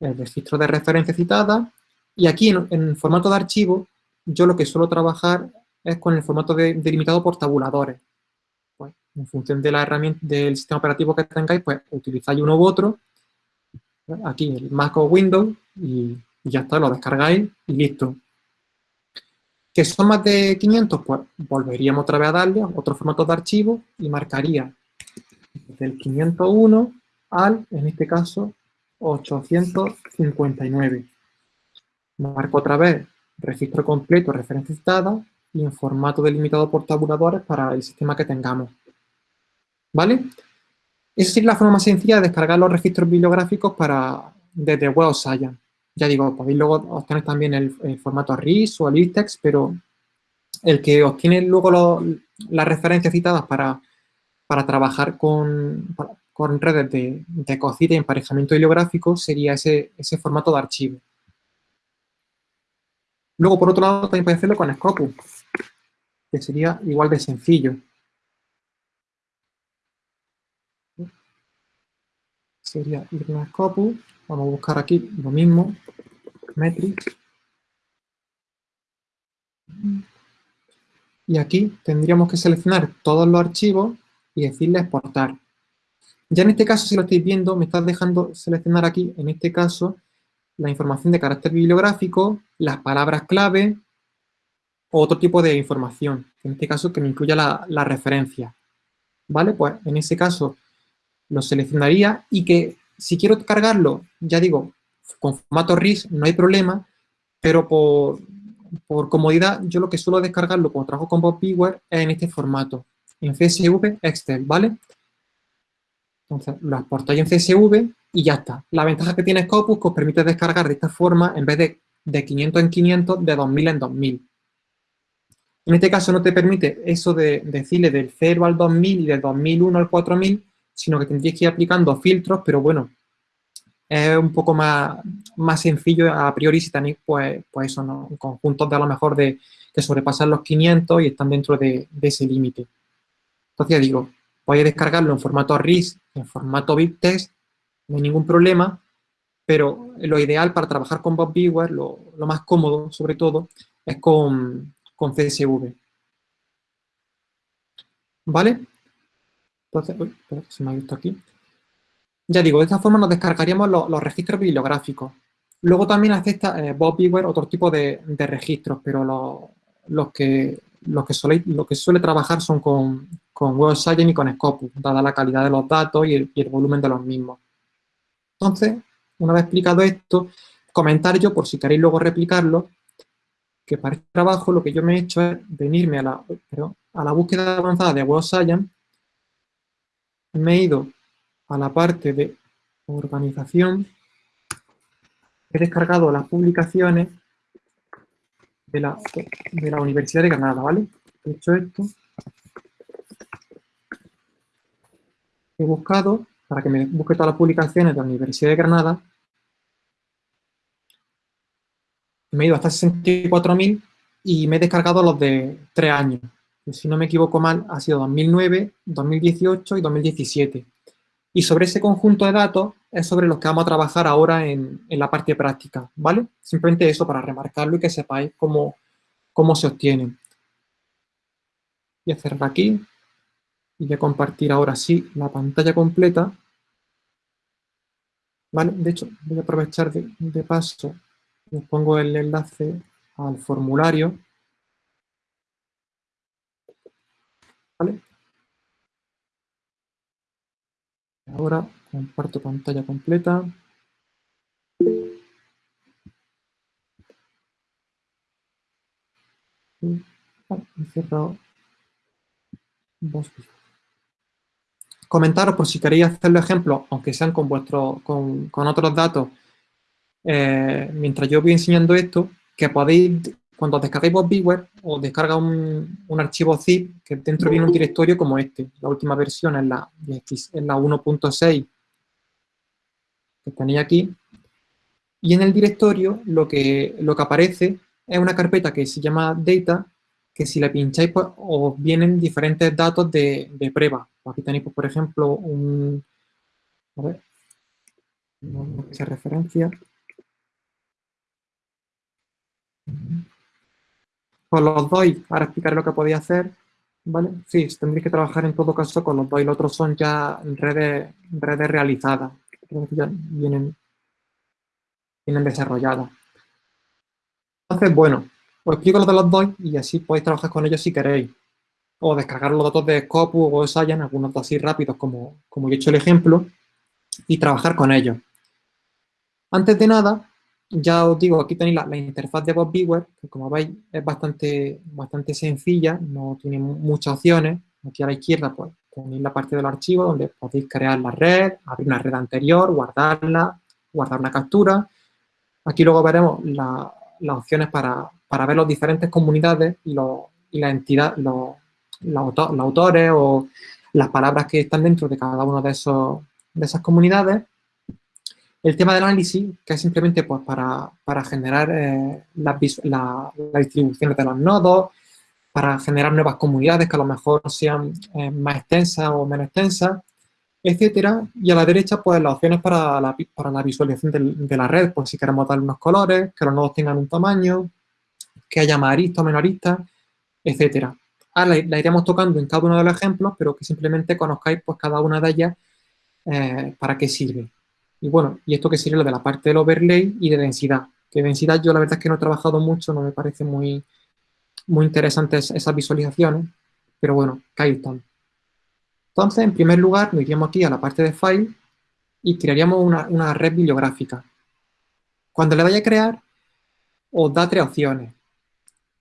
el registro de referencia citada y aquí en, en formato de archivo yo lo que suelo trabajar es con el formato delimitado por tabuladores. Pues, en función de la herramienta del sistema operativo que tengáis, pues utilizáis uno u otro. Aquí el Mac Windows y, ya está, lo descargáis y listo. ¿Que son más de 500? Pues volveríamos otra vez a darle a otro formato de archivo y marcaría del 501 al, en este caso, 859. Marco otra vez registro completo, referencia citada, y en formato delimitado por tabuladores para el sistema que tengamos. ¿Vale? Esa sería la forma más sencilla de descargar los registros bibliográficos para, desde Web of Science. Ya digo, podéis luego obtener también el, formato RIS o el ITEX, pero el que obtiene luego las referencias citadas para, trabajar con, redes de, de cocina y emparejamiento bibliográfico sería ese formato de archivo. Luego, por otro lado, también podéis hacerlo con Scopus que sería igual de sencillo. Sería ir a Scopus, vamos a buscar aquí lo mismo, Metrics. Y aquí tendríamos que seleccionar todos los archivos y decirle exportar. Ya en este caso, si lo estáis viendo, me está dejando seleccionar aquí, en este caso, la información de carácter bibliográfico, las palabras clave, otro tipo de información, en este caso que me incluya la, referencia. ¿Vale? Pues en ese caso lo seleccionaría y que si quiero cargarlo, ya digo, con formato RIS no hay problema, pero por, por comodidad yo lo que suelo descargarlo cuando trabajo con Bob es en este formato, en CSV Excel, ¿vale? Entonces lo exportáis en CSV y ya está. La ventaja que tiene Scopus que os permite descargar de esta forma en vez de de 500 en 500, de 2000 en 2000. En este caso no te permite eso de decirle del 0 al 2000 y del 2001 al 4000, sino que tendrías que ir aplicando filtros, pero bueno, es un poco más, más sencillo a priori si tenéis, pues, pues eso, ¿no? conjuntos de a lo mejor de que sobrepasan los 500 y están dentro de, ese límite. Entonces ya digo, podéis descargarlo en formato RIS, en formato BibTeX, no hay ningún problema, pero lo ideal para trabajar con Bob Viewer, lo, lo más cómodo sobre todo, es con, con CSV. ¿Vale? Entonces, uy, se me ha visto aquí. Ya digo, de esta forma nos descargaríamos los, registros bibliográficos. Luego también acepta eh, Bob Beaver otro tipo de, registros, pero los, que, los, que suele, lo trabajar son con, con Web y con Scopus, dada la calidad de los datos y el, volumen de los mismos. Entonces, una vez explicado esto, comentar yo, por si queréis luego replicarlo, que para este trabajo lo que yo me he hecho es venirme a la, a la búsqueda avanzada de Web Science, me he ido a la parte de organización, he descargado las publicaciones de la, de la Universidad de Granada, ¿vale? He hecho esto. He buscado, para que me busque todas las publicaciones de la Universidad de Granada, me he ido hasta 64.000 y me he descargado los de 3 años. Si no me equivoco mal, ha sido 2009, 2018 y 2017. Y sobre ese conjunto de datos es sobre los que vamos a trabajar ahora en, la parte práctica, ¿vale? Simplemente eso para remarcarlo y que sepáis cómo, cómo se obtienen. Voy a cerrar aquí y voy a compartir ahora sí la pantalla completa. ¿Vale? De hecho, voy a aprovechar de, de paso, les pongo el enlace al formulario. ¿Vale? Ahora comparto pantalla completa. Comentaros por si queréis hacerlo ejemplo, aunque sean con, vuestro, con, otros datos, eh, mientras yo voy enseñando esto, que podéis cuando descargáis BotBeaver, os descarga un, archivo zip que dentro viene un directorio como este. La última versión es la, la 1.6 que tenéis aquí. Y en el directorio lo que, lo que aparece es una carpeta que se llama Data, que si la pincháis pues, os vienen diferentes datos de, de prueba. Aquí tenéis, pues, por ejemplo, un... A ver, no, se referencia con los DOI, ahora explicaré lo que podéis hacer, ¿vale? Sí, tendréis que trabajar en todo caso con los DOI, los otros son ya redes, redes realizadas, vienen, vienen desarrolladas. Entonces, bueno, os explico lo de los DOI y así podéis trabajar con ellos si queréis. O descargar los datos de Scopus o Science, algunos datos así rápidos como, como he hecho el ejemplo, y trabajar con ellos. Antes de nada, ya os digo, aquí tenéis la, interfaz de Bob que como veis es bastante, bastante sencilla, no tiene muchas opciones. Aquí a la izquierda pues, tenéis la parte del archivo donde podéis crear la red, abrir una red anterior, guardarla, guardar una captura. Aquí luego veremos las opciones para, ver las diferentes comunidades y, la entidad, los, los, autores o las palabras que están dentro de cada una de, esos, de esas comunidades. El tema del análisis, que es simplemente pues, para, generar eh, las la, distribuciones de los nodos, para generar nuevas comunidades que a lo mejor sean eh, más extensas o menos extensas, etcétera. Y a la derecha, pues las opciones para la, para la visualización de, la red, pues si queremos darle unos colores, que los nodos tengan un tamaño, que haya más aristas o menos aristas, etcétera. Ahora la, iremos tocando en cada uno de los ejemplos, pero que simplemente conozcáis pues cada una de ellas eh, para qué sirve. Y bueno, y esto que sería lo de la parte del overlay y de densidad. Que densidad yo la verdad es que no he trabajado mucho, no me parece muy, muy interesantes esas visualizaciones, pero bueno, que ahí están. Entonces, en primer lugar, nos iríamos aquí a la parte de file y crearíamos una, red bibliográfica. Cuando le vaya a crear, os da tres opciones.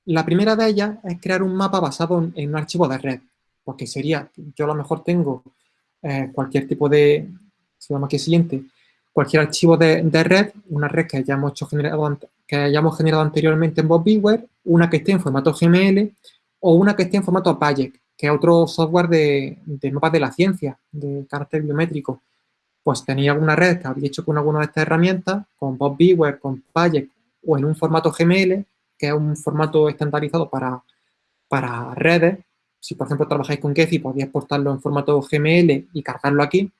La primera de ellas es crear un mapa basado en, un archivo de red, porque sería, yo a lo mejor tengo eh, cualquier tipo de, se llama aquí siguiente, cualquier archivo de, red, una red que hayamos, generado, que hayamos generado anteriormente en BotBeaver, una que esté en formato GML o una que esté en formato PAYEC, que es otro software de, mapas de la ciencia, de carácter biométrico. Pues tenía alguna red que había hecho con alguna de estas herramientas, con BotBeaver, con PAYEC o en un formato GML, que es un formato estandarizado para, para redes. Si, por ejemplo, trabajáis con Gephi, podéis exportarlo en formato GML y cargarlo aquí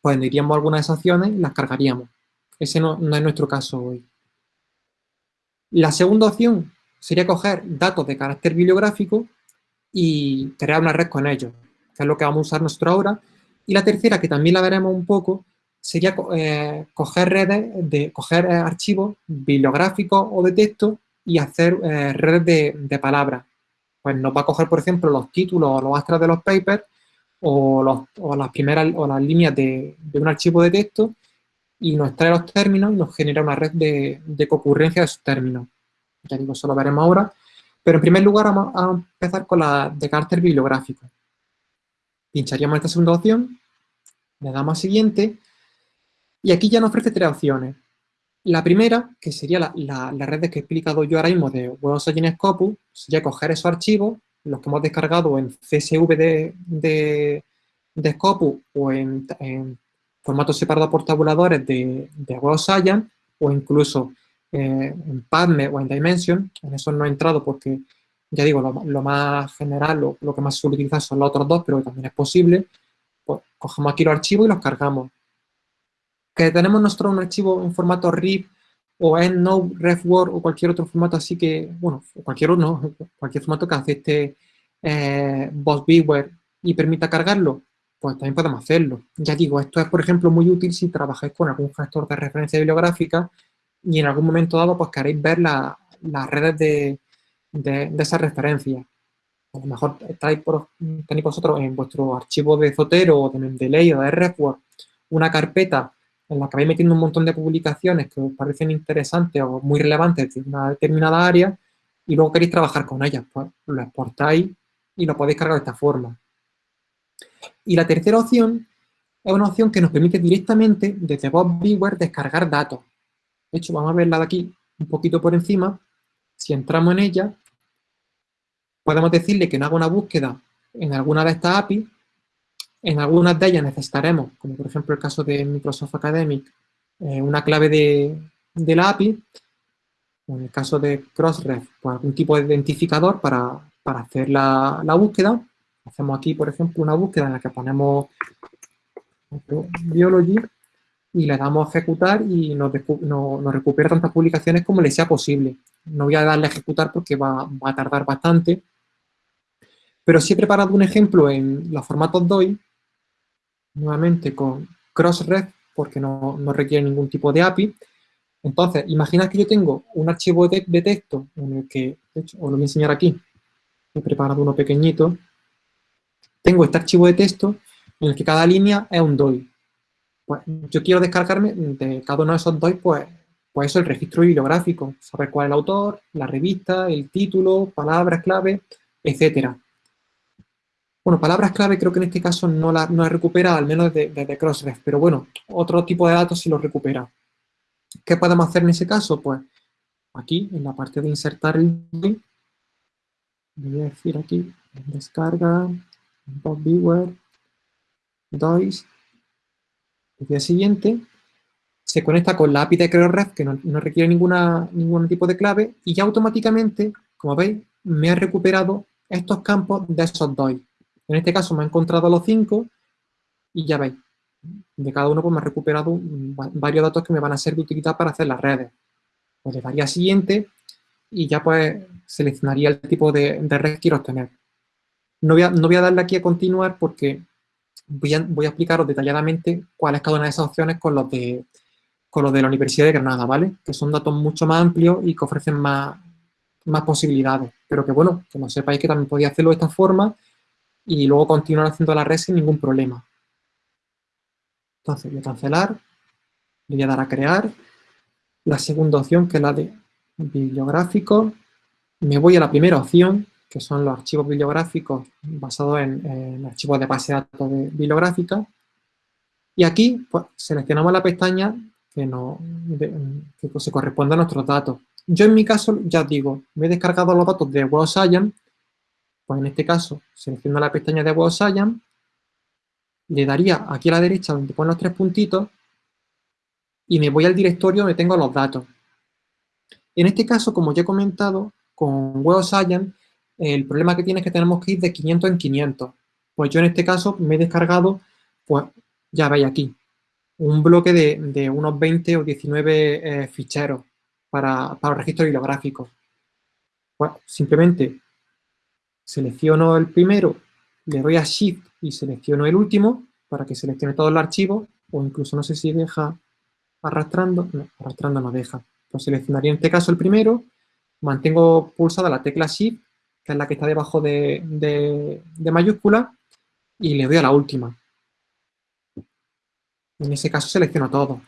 pues iríamos algunas opciones y las cargaríamos. Ese no, es nuestro caso hoy. La segunda opción sería coger datos de carácter bibliográfico y crear una red con ellos, que es lo que vamos a usar nosotros ahora. Y la tercera, que también la veremos un poco, sería eh, coger redes, de, coger eh, archivos bibliográficos o de texto y hacer eh, redes de, de palabras. Pues nos va a coger, por ejemplo, los títulos o los astras de los papers o, las primeras o las líneas de, un archivo de texto y nos trae los términos y nos genera una red de, concurrencia de esos términos. Ya digo, eso lo veremos ahora. Pero en primer lugar vamos a empezar con la de carácter bibliográfico. Pincharíamos esta segunda opción, le damos a siguiente y aquí ya nos ofrece tres opciones. La primera, que sería la, la, red que he explicado yo ahora mismo de WebOS Scopus, sería coger esos archivos los que hemos descargado en CSV de, de, Scopus o en, formato separado por tabuladores de, de Web o incluso eh, en PubMed o en Dimension, en eso no he entrado porque ya digo, lo, más general, lo, lo, que más suele utilizar son los otros dos, pero también es posible, pues cogemos aquí los archivos y los cargamos. Que tenemos nosotros un archivo en formato RIP o EndNote, RefWord o cualquier otro formato así que, bueno, cualquier uno, cualquier formato que acepeste eh, Viewer y permita cargarlo, pues también podemos hacerlo. Ya digo, esto es, por ejemplo, muy útil si trabajáis con algún gestor de referencia bibliográfica y en algún momento dado pues queréis ver las redes de, de, esa referencia. A lo mejor estáis por, tenéis vosotros en vuestro archivo de Zotero o de Mendeley o de RefWord una carpeta en la que vais metiendo un montón de publicaciones que os parecen interesantes o muy relevantes de una determinada área y luego queréis trabajar con ellas, pues lo exportáis y lo podéis cargar de esta forma. Y la tercera opción es una opción que nos permite directamente desde Viewer descargar datos. De hecho, vamos a verla de aquí un poquito por encima. Si entramos en ella, podemos decirle que no haga una búsqueda en alguna de estas APIs en algunas de ellas necesitaremos, como por ejemplo el caso de Microsoft Academic, eh, una clave de, la API, o en el caso de Crossref, pues algún tipo de identificador para, hacer la, búsqueda. Hacemos aquí, por ejemplo, una búsqueda en la que ponemos Biology y le damos a ejecutar y nos, recupera tantas publicaciones como le sea posible. No voy a darle a ejecutar porque va, va a tardar bastante, pero sí he preparado un ejemplo en los formatos DOI nuevamente con Crossref, porque no, requiere ningún tipo de API. Entonces, imagina que yo tengo un archivo de, texto en el que, de hecho, os lo voy a enseñar aquí, he preparado uno pequeñito. Tengo este archivo de texto en el que cada línea es un DOI. Pues yo quiero descargarme de cada uno de esos DOI, pues, pues eso, el registro bibliográfico, saber cuál es el autor, la revista, el título, palabras clave, etcétera. Bueno, palabras clave creo que en este caso no la, no recupera, al menos desde Crossref, pero bueno, otro tipo de datos sí lo recupera. ¿Qué podemos hacer en ese caso? Pues aquí, en la parte de insertar el DOI, voy a decir aquí, descarga, viewer, DOIs, el día siguiente, se conecta con la API de Crossref, que no, no requiere ninguna, ningún tipo de clave, y ya automáticamente, como veis, me ha recuperado estos campos de esos DOI. En este caso me ha encontrado los cinco y ya veis, de cada uno pues me ha recuperado varios datos que me van a ser de utilidad para hacer las redes. Pues le daría siguiente y ya pues seleccionaría el tipo de, red que quiero obtener. No voy, a, no voy a darle aquí a continuar porque voy a, voy a explicaros detalladamente cuál es cada una de esas opciones con los de, con los de la Universidad de Granada, ¿vale? Que son datos mucho más amplios y que ofrecen más, más posibilidades. Pero que bueno, que no sepáis que también podía hacerlo de esta forma y luego continuar haciendo la red sin ningún problema. Entonces voy a cancelar, le voy a dar a crear. La segunda opción, que es la de bibliográfico, me voy a la primera opción, que son los archivos bibliográficos basados en, archivos de base de datos de bibliográfica. Y aquí pues, seleccionamos la pestaña que, no, que se corresponde a nuestros datos. Yo en mi caso, ya digo, me he descargado los datos de Web Science pues en este caso selecciono la pestaña de Web Science, le daría aquí a la derecha donde ponen los tres puntitos y me voy al directorio donde tengo los datos. En este caso, como ya he comentado, con Web Science, el problema que tiene es que tenemos que ir de 500 en 500. Pues yo en este caso me he descargado, pues ya veis aquí, un bloque de, unos 20 o 19 eh, ficheros para, para registro bibliográfico. Pues simplemente selecciono el primero, le doy a Shift y selecciono el último para que seleccione todo el archivo, o incluso no sé si deja arrastrando, no, arrastrando no deja. Pues seleccionaría en este caso el primero, mantengo pulsada la tecla Shift, que es la que está debajo de, de mayúscula, y le doy a la última. En ese caso selecciono todo.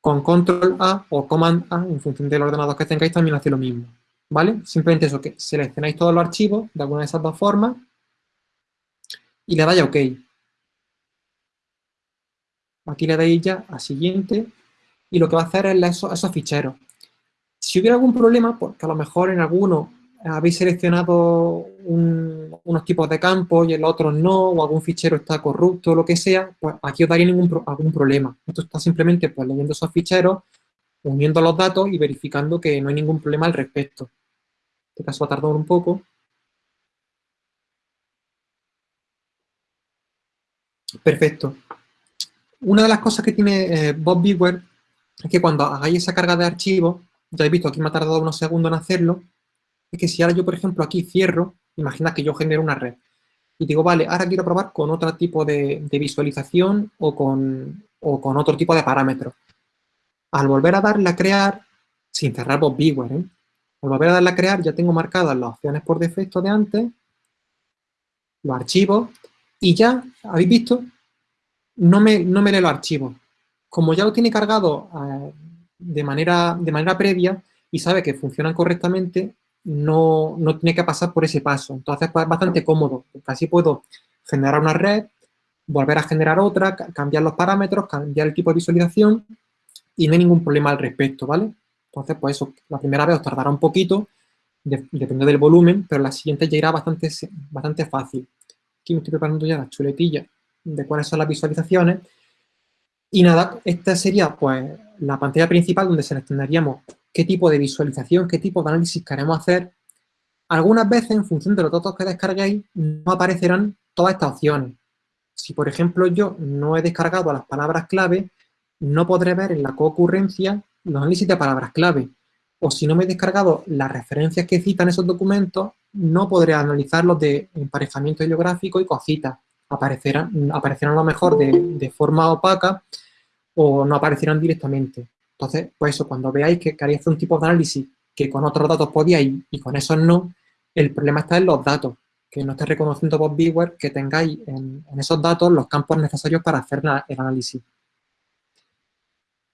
Con Control A o Command A, en función del ordenador que tengáis, también hace lo mismo. ¿Vale? Simplemente eso, que seleccionáis todos los archivos de alguna de esas dos formas y le dais a OK. Aquí le dais ya a siguiente y lo que va a hacer es esos, esos ficheros. Si hubiera algún problema, porque a lo mejor en alguno habéis seleccionado unos tipos de campos y en los otros no, o algún fichero está corrupto o lo que sea, pues aquí os daría ningún algún problema. Esto está simplemente pues, leyendo esos ficheros, uniendo los datos y verificando que no hay ningún problema al respecto. Este caso va a tardar un poco. Perfecto. Una de las cosas que tiene eh, Bob Beware es que cuando hagáis esa carga de archivos, ya he visto aquí me ha tardado unos segundos en hacerlo, es que si ahora yo, por ejemplo, aquí cierro, imagina que yo genero una red y digo, vale, ahora quiero probar con otro tipo de, visualización o con, con, otro tipo de parámetros. Al volver a darle a crear, sin cerrar Bob Beware, ¿eh? Al volver a darle a crear ya tengo marcadas las opciones por defecto de antes, los archivos, y ya, ¿habéis visto? No me, no me lee los archivos. Como ya lo tiene cargado eh, de, manera, de manera previa y sabe que funcionan correctamente, no, tiene que pasar por ese paso. Entonces, pues, es bastante cómodo, así puedo generar una red, volver a generar otra, cambiar los parámetros, cambiar el tipo de visualización y no hay ningún problema al respecto, ¿vale? Entonces, pues eso, la primera vez os tardará un poquito, depende del volumen, pero la siguiente ya irá bastante, bastante fácil. Aquí me estoy preparando ya la chuletilla de cuáles son las visualizaciones. Y nada, esta sería pues la pantalla principal donde seleccionaríamos qué tipo de visualización, qué tipo de análisis queremos hacer. Algunas veces, en función de los datos que descarguéis, no aparecerán todas estas opciones. Si, por ejemplo, yo no he descargado las palabras clave, no podré ver en la concurrencia los análisis de palabras clave. O si no me he descargado las referencias que citan esos documentos, no podré analizarlos de emparejamiento geográfico y cositas. Aparecerán, aparecerán a lo mejor de, de forma opaca o no aparecerán directamente. Entonces, pues eso, cuando veáis que queréis hacer un tipo de análisis que con otros datos podíais y con esos no, el problema está en los datos, que no esté reconociendo por Beware que tengáis en, esos datos los campos necesarios para hacer el análisis.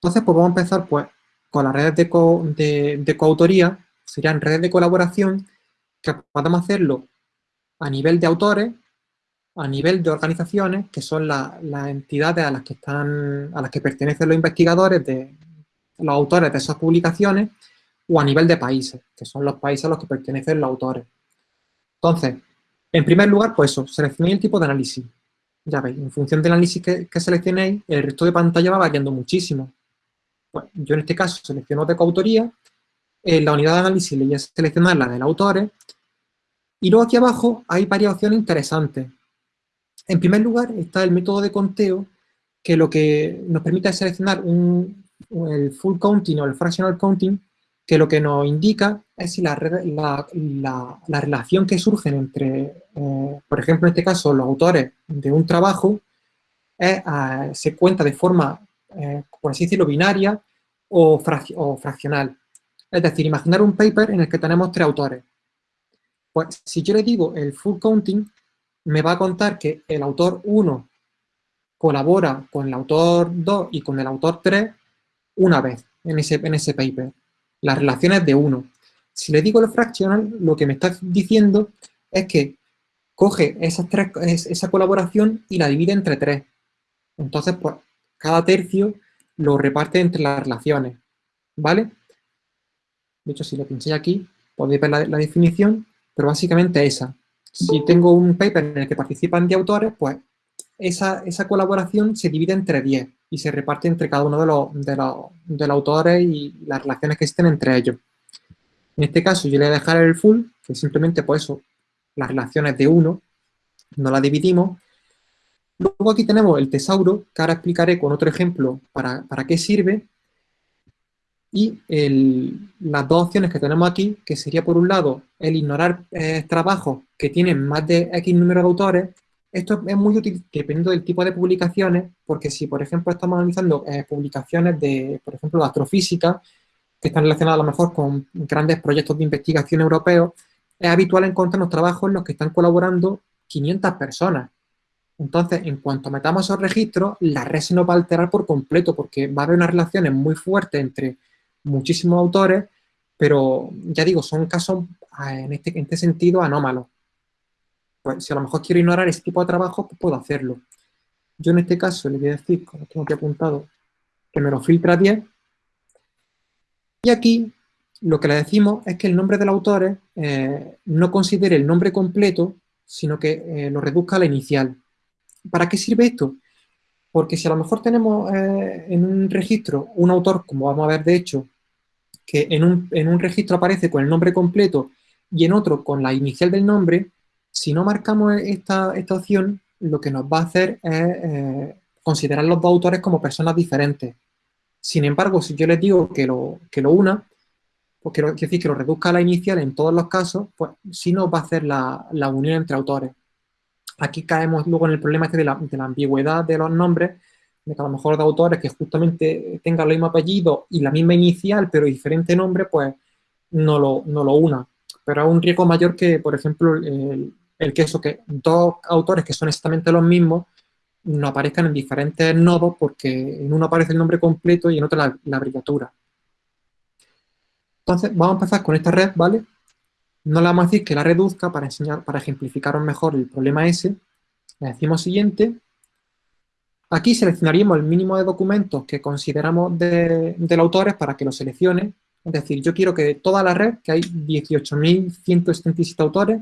Entonces, pues vamos a empezar pues, con las redes de, de, coautoría, serían redes de colaboración, que podemos hacerlo a nivel de autores, a nivel de organizaciones, que son las entidades a las que están, a las que pertenecen los investigadores de, los autores de esas publicaciones o a nivel de países, que son los países a los que pertenecen los autores. Entonces, en primer lugar, pues eso, seleccionéis el tipo de análisis. Ya veis, en función del análisis que, seleccionéis, el resto de pantalla va variando muchísimo. Yo en este caso selecciono de coautoría, en la unidad de análisis le voy a seleccionar la del autor, y luego aquí abajo hay varias opciones interesantes. En primer lugar está el método de conteo, que lo que nos permite es seleccionar un, el full counting o el fractional counting, que lo que nos indica es si la, la, relación que surge entre, eh, por ejemplo, en este caso, los autores de un trabajo, eh, se cuenta de forma, eh, por así decirlo, binaria o, fraccional. Es decir, imaginar un paper en el que tenemos tres autores. Pues si yo le digo el full counting, me va a contar que el autor 1 colabora con el autor 2 y con el autor 3 una vez en ese, en ese paper. Las relaciones de uno. Si le digo el fractional, lo que me está diciendo es que coge esas tres, esa colaboración y la divide entre tres. Entonces, pues, cada tercio lo reparte entre las relaciones. ¿Vale? De hecho, si lo pincháis aquí, podéis ver la, definición, pero básicamente esa. Si tengo un paper en el que participan 10 autores, pues esa, esa colaboración se divide entre 10 y se reparte entre cada uno de los, de los, autores y las relaciones que existen entre ellos. En este caso yo le voy a dejar el full, que simplemente por pues eso, las relaciones de uno, no las dividimos. Luego aquí tenemos el tesauro, que ahora explicaré con otro ejemplo para, qué sirve. Y las dos opciones que tenemos aquí, que sería por un lado el ignorar eh, trabajos que tienen más de X número de autores esto es muy útil dependiendo del tipo de publicaciones, porque si, por ejemplo, estamos analizando eh, publicaciones de, por ejemplo, de astrofísica, que están relacionadas a lo mejor con grandes proyectos de investigación europeos, es habitual encontrarnos trabajos en los que están colaborando 500 personas. Entonces, en cuanto metamos esos registros, la red se nos va a alterar por completo, porque va a haber unas relaciones muy fuertes entre muchísimos autores, pero ya digo, son casos ah, en este, en este sentido anómalos. Pues, si a lo mejor quiero ignorar ese tipo de trabajo, pues puedo hacerlo. Yo en este caso le voy a decir, como tengo aquí apuntado, que me lo filtra a 10. Y aquí lo que le decimos es que el nombre del autor eh, no considere el nombre completo, sino que eh, lo reduzca a la inicial. ¿Para qué sirve esto? Porque si a lo mejor tenemos eh, en un registro un autor, como vamos a ver de hecho, que en un, en un registro aparece con el nombre completo y en otro con la inicial del nombre, si no marcamos esta, esta opción, lo que nos va a hacer es eh, considerar los dos autores como personas diferentes. Sin embargo, si yo les digo que lo, que lo una, pues quiero decir que lo reduzca a la inicial en todos los casos, pues sí nos va a hacer la, la unión entre autores. Aquí caemos luego en el problema este de, la, ambigüedad de los nombres, de que a lo mejor de autores que justamente tengan el mismo apellido y la misma inicial, pero diferente nombre, pues no lo, no lo una. Pero es un riesgo mayor que, por ejemplo, el, el que eso, que dos autores que son exactamente los mismos no aparezcan en diferentes nodos porque en uno aparece el nombre completo y en otro la, la abreviatura. Entonces, vamos a empezar con esta red, ¿vale? No le vamos a decir que la reduzca para enseñar, para ejemplificaros mejor el problema ese. Le decimos siguiente. Aquí seleccionaríamos el mínimo de documentos que consideramos de, del autor para que lo seleccione. Es decir, yo quiero que toda la red, que hay 18.177 autores,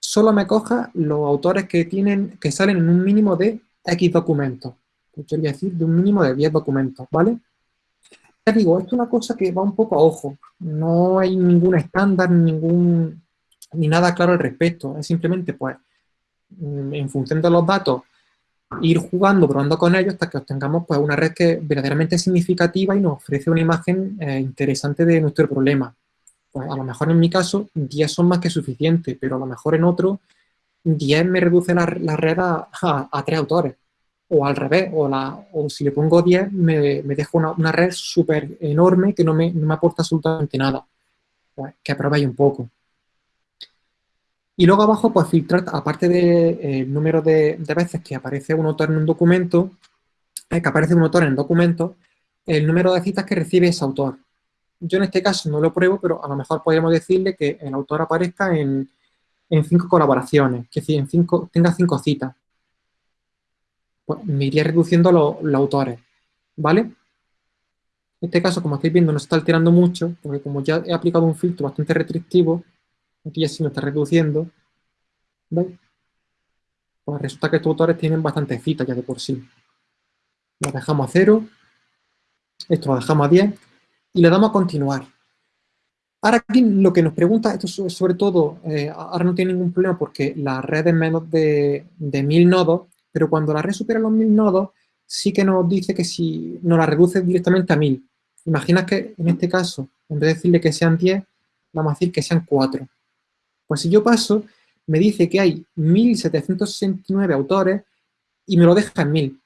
solo me coja los autores que, tienen, que salen en un mínimo de X documentos. Pues yo voy decir de un mínimo de 10 documentos, ¿vale? Ya digo, esto es una cosa que va un poco a ojo. No hay ningún estándar, ningún, ni nada claro al respecto. Es simplemente, pues, mm, en función de los datos, ir jugando, probando con ellos hasta que obtengamos pues, una red que verdaderamente significativa y nos ofrece una imagen eh, interesante de nuestro problema. Pues a lo mejor en mi caso 10 son más que suficientes, pero a lo mejor en otro 10 me reduce la, red a, 3 autores. O al revés, o, la, o si le pongo 10 me, me dejo una, una red súper enorme que no me, no me, aporta absolutamente nada. Pues, que aprobéis un poco. Y luego abajo, pues filtrar, aparte del de, eh, número de, de, veces que aparece un autor en un documento, eh, que aparece un autor en el documento, el número de citas que recibe ese autor. Yo en este caso no lo pruebo, pero a lo mejor podríamos decirle que el autor aparezca en, en cinco colaboraciones, que en cinco, tenga cinco citas. Pues me iría reduciendo los autores, ¿vale? En este caso, como estáis viendo, no está alterando mucho, porque como ya he aplicado un filtro bastante restrictivo, aquí ya sí me está reduciendo, ¿veis? Pues resulta que estos autores tienen bastantes citas ya de por sí. Lo dejamos a cero, esto lo dejamos a 10, y le damos a continuar. Ahora aquí lo que nos pregunta, esto sobre todo, eh, ahora no tiene ningún problema porque la red es menos de, de 1000 nodos, pero cuando la red supera los 1000 nodos, sí que nos dice que si nos la reduce directamente a 1000. Imagina que en este caso, en vez de decirle que sean 10, vamos a decir que sean 4. Pues si yo paso, me dice que hay 1769 autores y me lo deja en 1000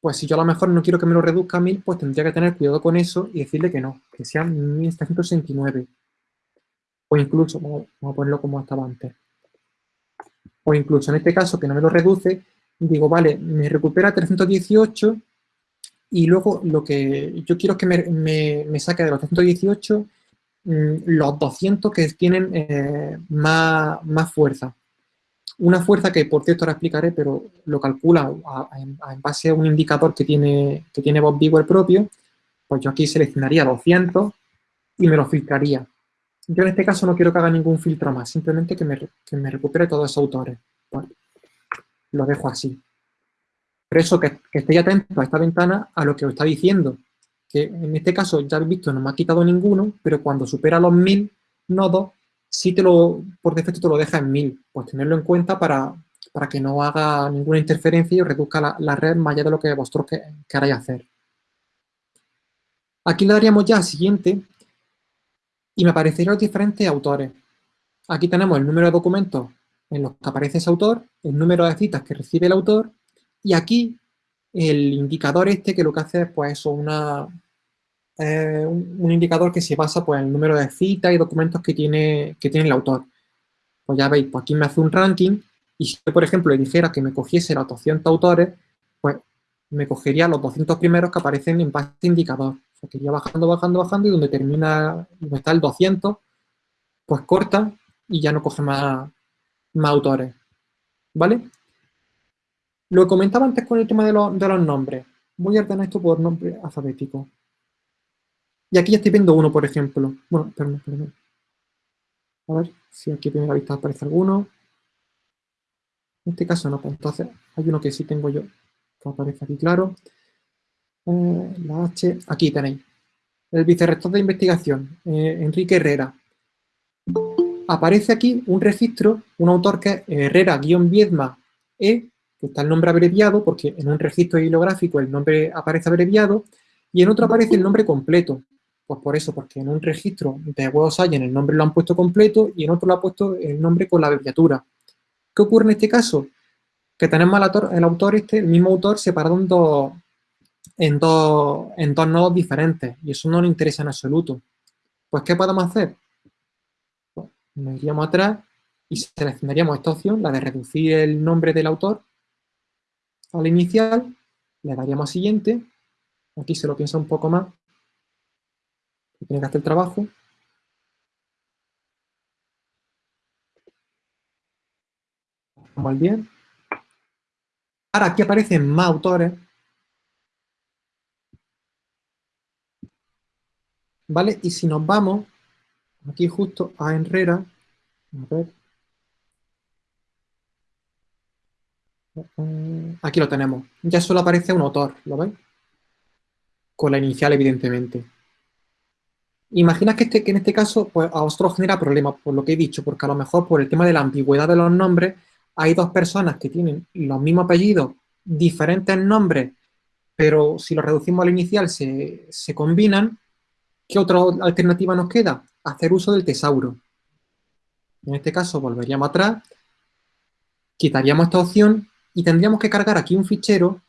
pues si yo a lo mejor no quiero que me lo reduzca a 1000, pues tendría que tener cuidado con eso y decirle que no, que sean 1769. O incluso, vamos, a ponerlo como estaba antes. O incluso en este caso, que no me lo reduce, digo, vale, me recupera 318 y luego lo que yo quiero es que me, saque de los 318 mm, los 200 que tienen eh, más, más fuerza. Una fuerza que, por cierto, ahora explicaré, pero lo calcula en base a un indicador que tiene, que tiene Bob Bigwell propio, pues yo aquí seleccionaría 200 y me lo filtraría. Yo en este caso no quiero que haga ningún filtro más, simplemente que me, que me recupere todos esos autores. Lo dejo así. Por eso que, que estéis atentos a esta ventana a lo que os está diciendo, que en este caso ya habéis visto no me ha quitado ninguno, pero cuando supera los 1000 nodos si te lo, por defecto te lo deja en 1000. Pues tenerlo en cuenta para, para que no haga ninguna interferencia y reduzca la, red más allá de lo que vosotros que, queráis hacer. Aquí le daríamos ya a siguiente y me aparecerían los diferentes autores. Aquí tenemos el número de documentos en los que aparece ese autor, el número de citas que recibe el autor y aquí el indicador este que lo que hace es pues una, eh, un, indicador que se basa pues, en el número de citas y documentos que tiene, que tiene el autor. Pues ya veis, pues aquí me hace un ranking y si yo, por ejemplo, le dijera que me cogiese los 200 autores, pues me cogería los 200 primeros que aparecen en base indicador. O sea, que iría bajando, bajando, bajando y donde termina, donde está el 200, pues corta y ya no coge más, más autores. ¿Vale? Lo comentaba antes con el tema de, los nombres. Voy a ordenar esto por nombre alfabético. Y aquí ya estoy viendo uno, por ejemplo. Bueno, perdón, perdón. A ver si aquí a primera vista aparece alguno. En este caso no, pues entonces hay uno que sí tengo yo, que aparece aquí claro. Eh, la H, aquí tenéis. El vicerrector de investigación, eh, Enrique Herrera. Aparece aquí un registro, un autor que es Herrera-Viedma E, que está el nombre abreviado, porque en un registro bibliográfico el nombre aparece abreviado, y en otro aparece el nombre completo. Pues por eso, porque en un registro de Web en el nombre lo han puesto completo y en otro lo ha puesto el nombre con la abreviatura. ¿Qué ocurre en este caso? Que tenemos al autor, el autor este, el mismo autor, separado en dos, en dos, en dos nodos diferentes y eso no nos interesa en absoluto. Pues, ¿qué podemos hacer? Nos iríamos atrás y seleccionaríamos esta opción, la de reducir el nombre del autor al inicial, le daríamos a siguiente, aquí se lo piensa un poco más, tiene que hacer el trabajo, vamos al bien. Ahora aquí aparecen más autores, ¿vale? Y si nos vamos aquí justo a Herrera, a ver, aquí lo tenemos, ya solo aparece un autor, ¿lo veis? Con la inicial, evidentemente. Imagina que, este, en este caso pues, a vosotros genera problemas, por lo que he dicho, porque a lo mejor por el tema de la ambigüedad de los nombres, hay dos personas que tienen los mismos apellidos, diferentes nombres, pero si los reducimos al inicial se, se combinan, ¿Qué otra alternativa nos queda? Hacer uso del tesauro. En este caso volveríamos atrás, quitaríamos esta opción y tendríamos que cargar aquí un fichero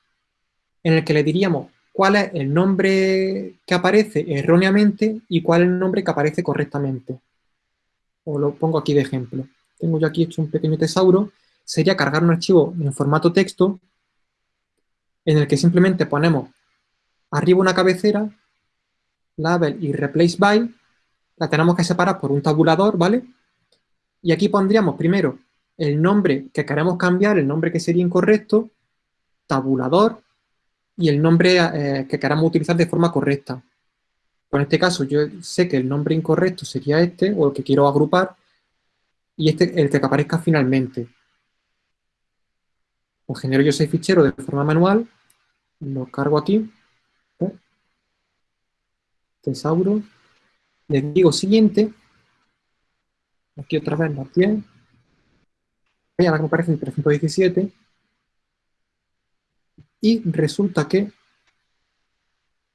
en el que le diríamos cuál es el nombre que aparece erróneamente y cuál es el nombre que aparece correctamente. Os lo pongo aquí de ejemplo. Tengo yo aquí hecho un pequeño tesauro. Sería cargar un archivo en formato texto en el que simplemente ponemos arriba una cabecera label y replace by, la tenemos que separar por un tabulador, ¿vale? Y aquí pondríamos primero el nombre que queremos cambiar, el nombre que sería incorrecto, tabulador, y el nombre eh, que queramos utilizar de forma correcta. Pues en este caso yo sé que el nombre incorrecto sería este, o el que quiero agrupar, y este el que aparezca finalmente. Pues genero yo ese fichero de forma manual, lo cargo aquí, tesauro. Le digo siguiente. Aquí otra vez la 10. Y ahora me aparece el 317. Y resulta que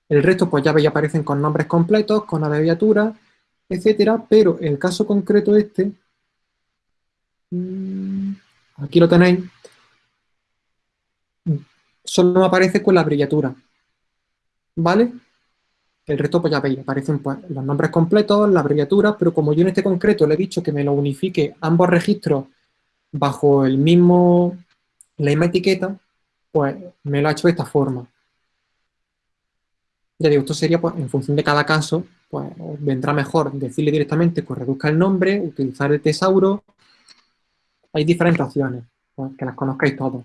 el resto pues ya veis aparecen con nombres completos, con abreviaturas, etcétera, pero el caso concreto este, mm, aquí lo tenéis, solo aparece con la abreviatura, ¿vale? El resto, pues ya veis, aparecen pues, los nombres completos, la abreviatura, pero como yo en este concreto le he dicho que me lo unifique ambos registros bajo el mismo, la misma etiqueta, pues me lo ha hecho de esta forma. Ya digo, esto sería, pues, en función de cada caso, pues vendrá mejor decirle directamente que reduzca el nombre, utilizar el tesauro. Hay diferentes opciones, pues, que las conozcáis todos.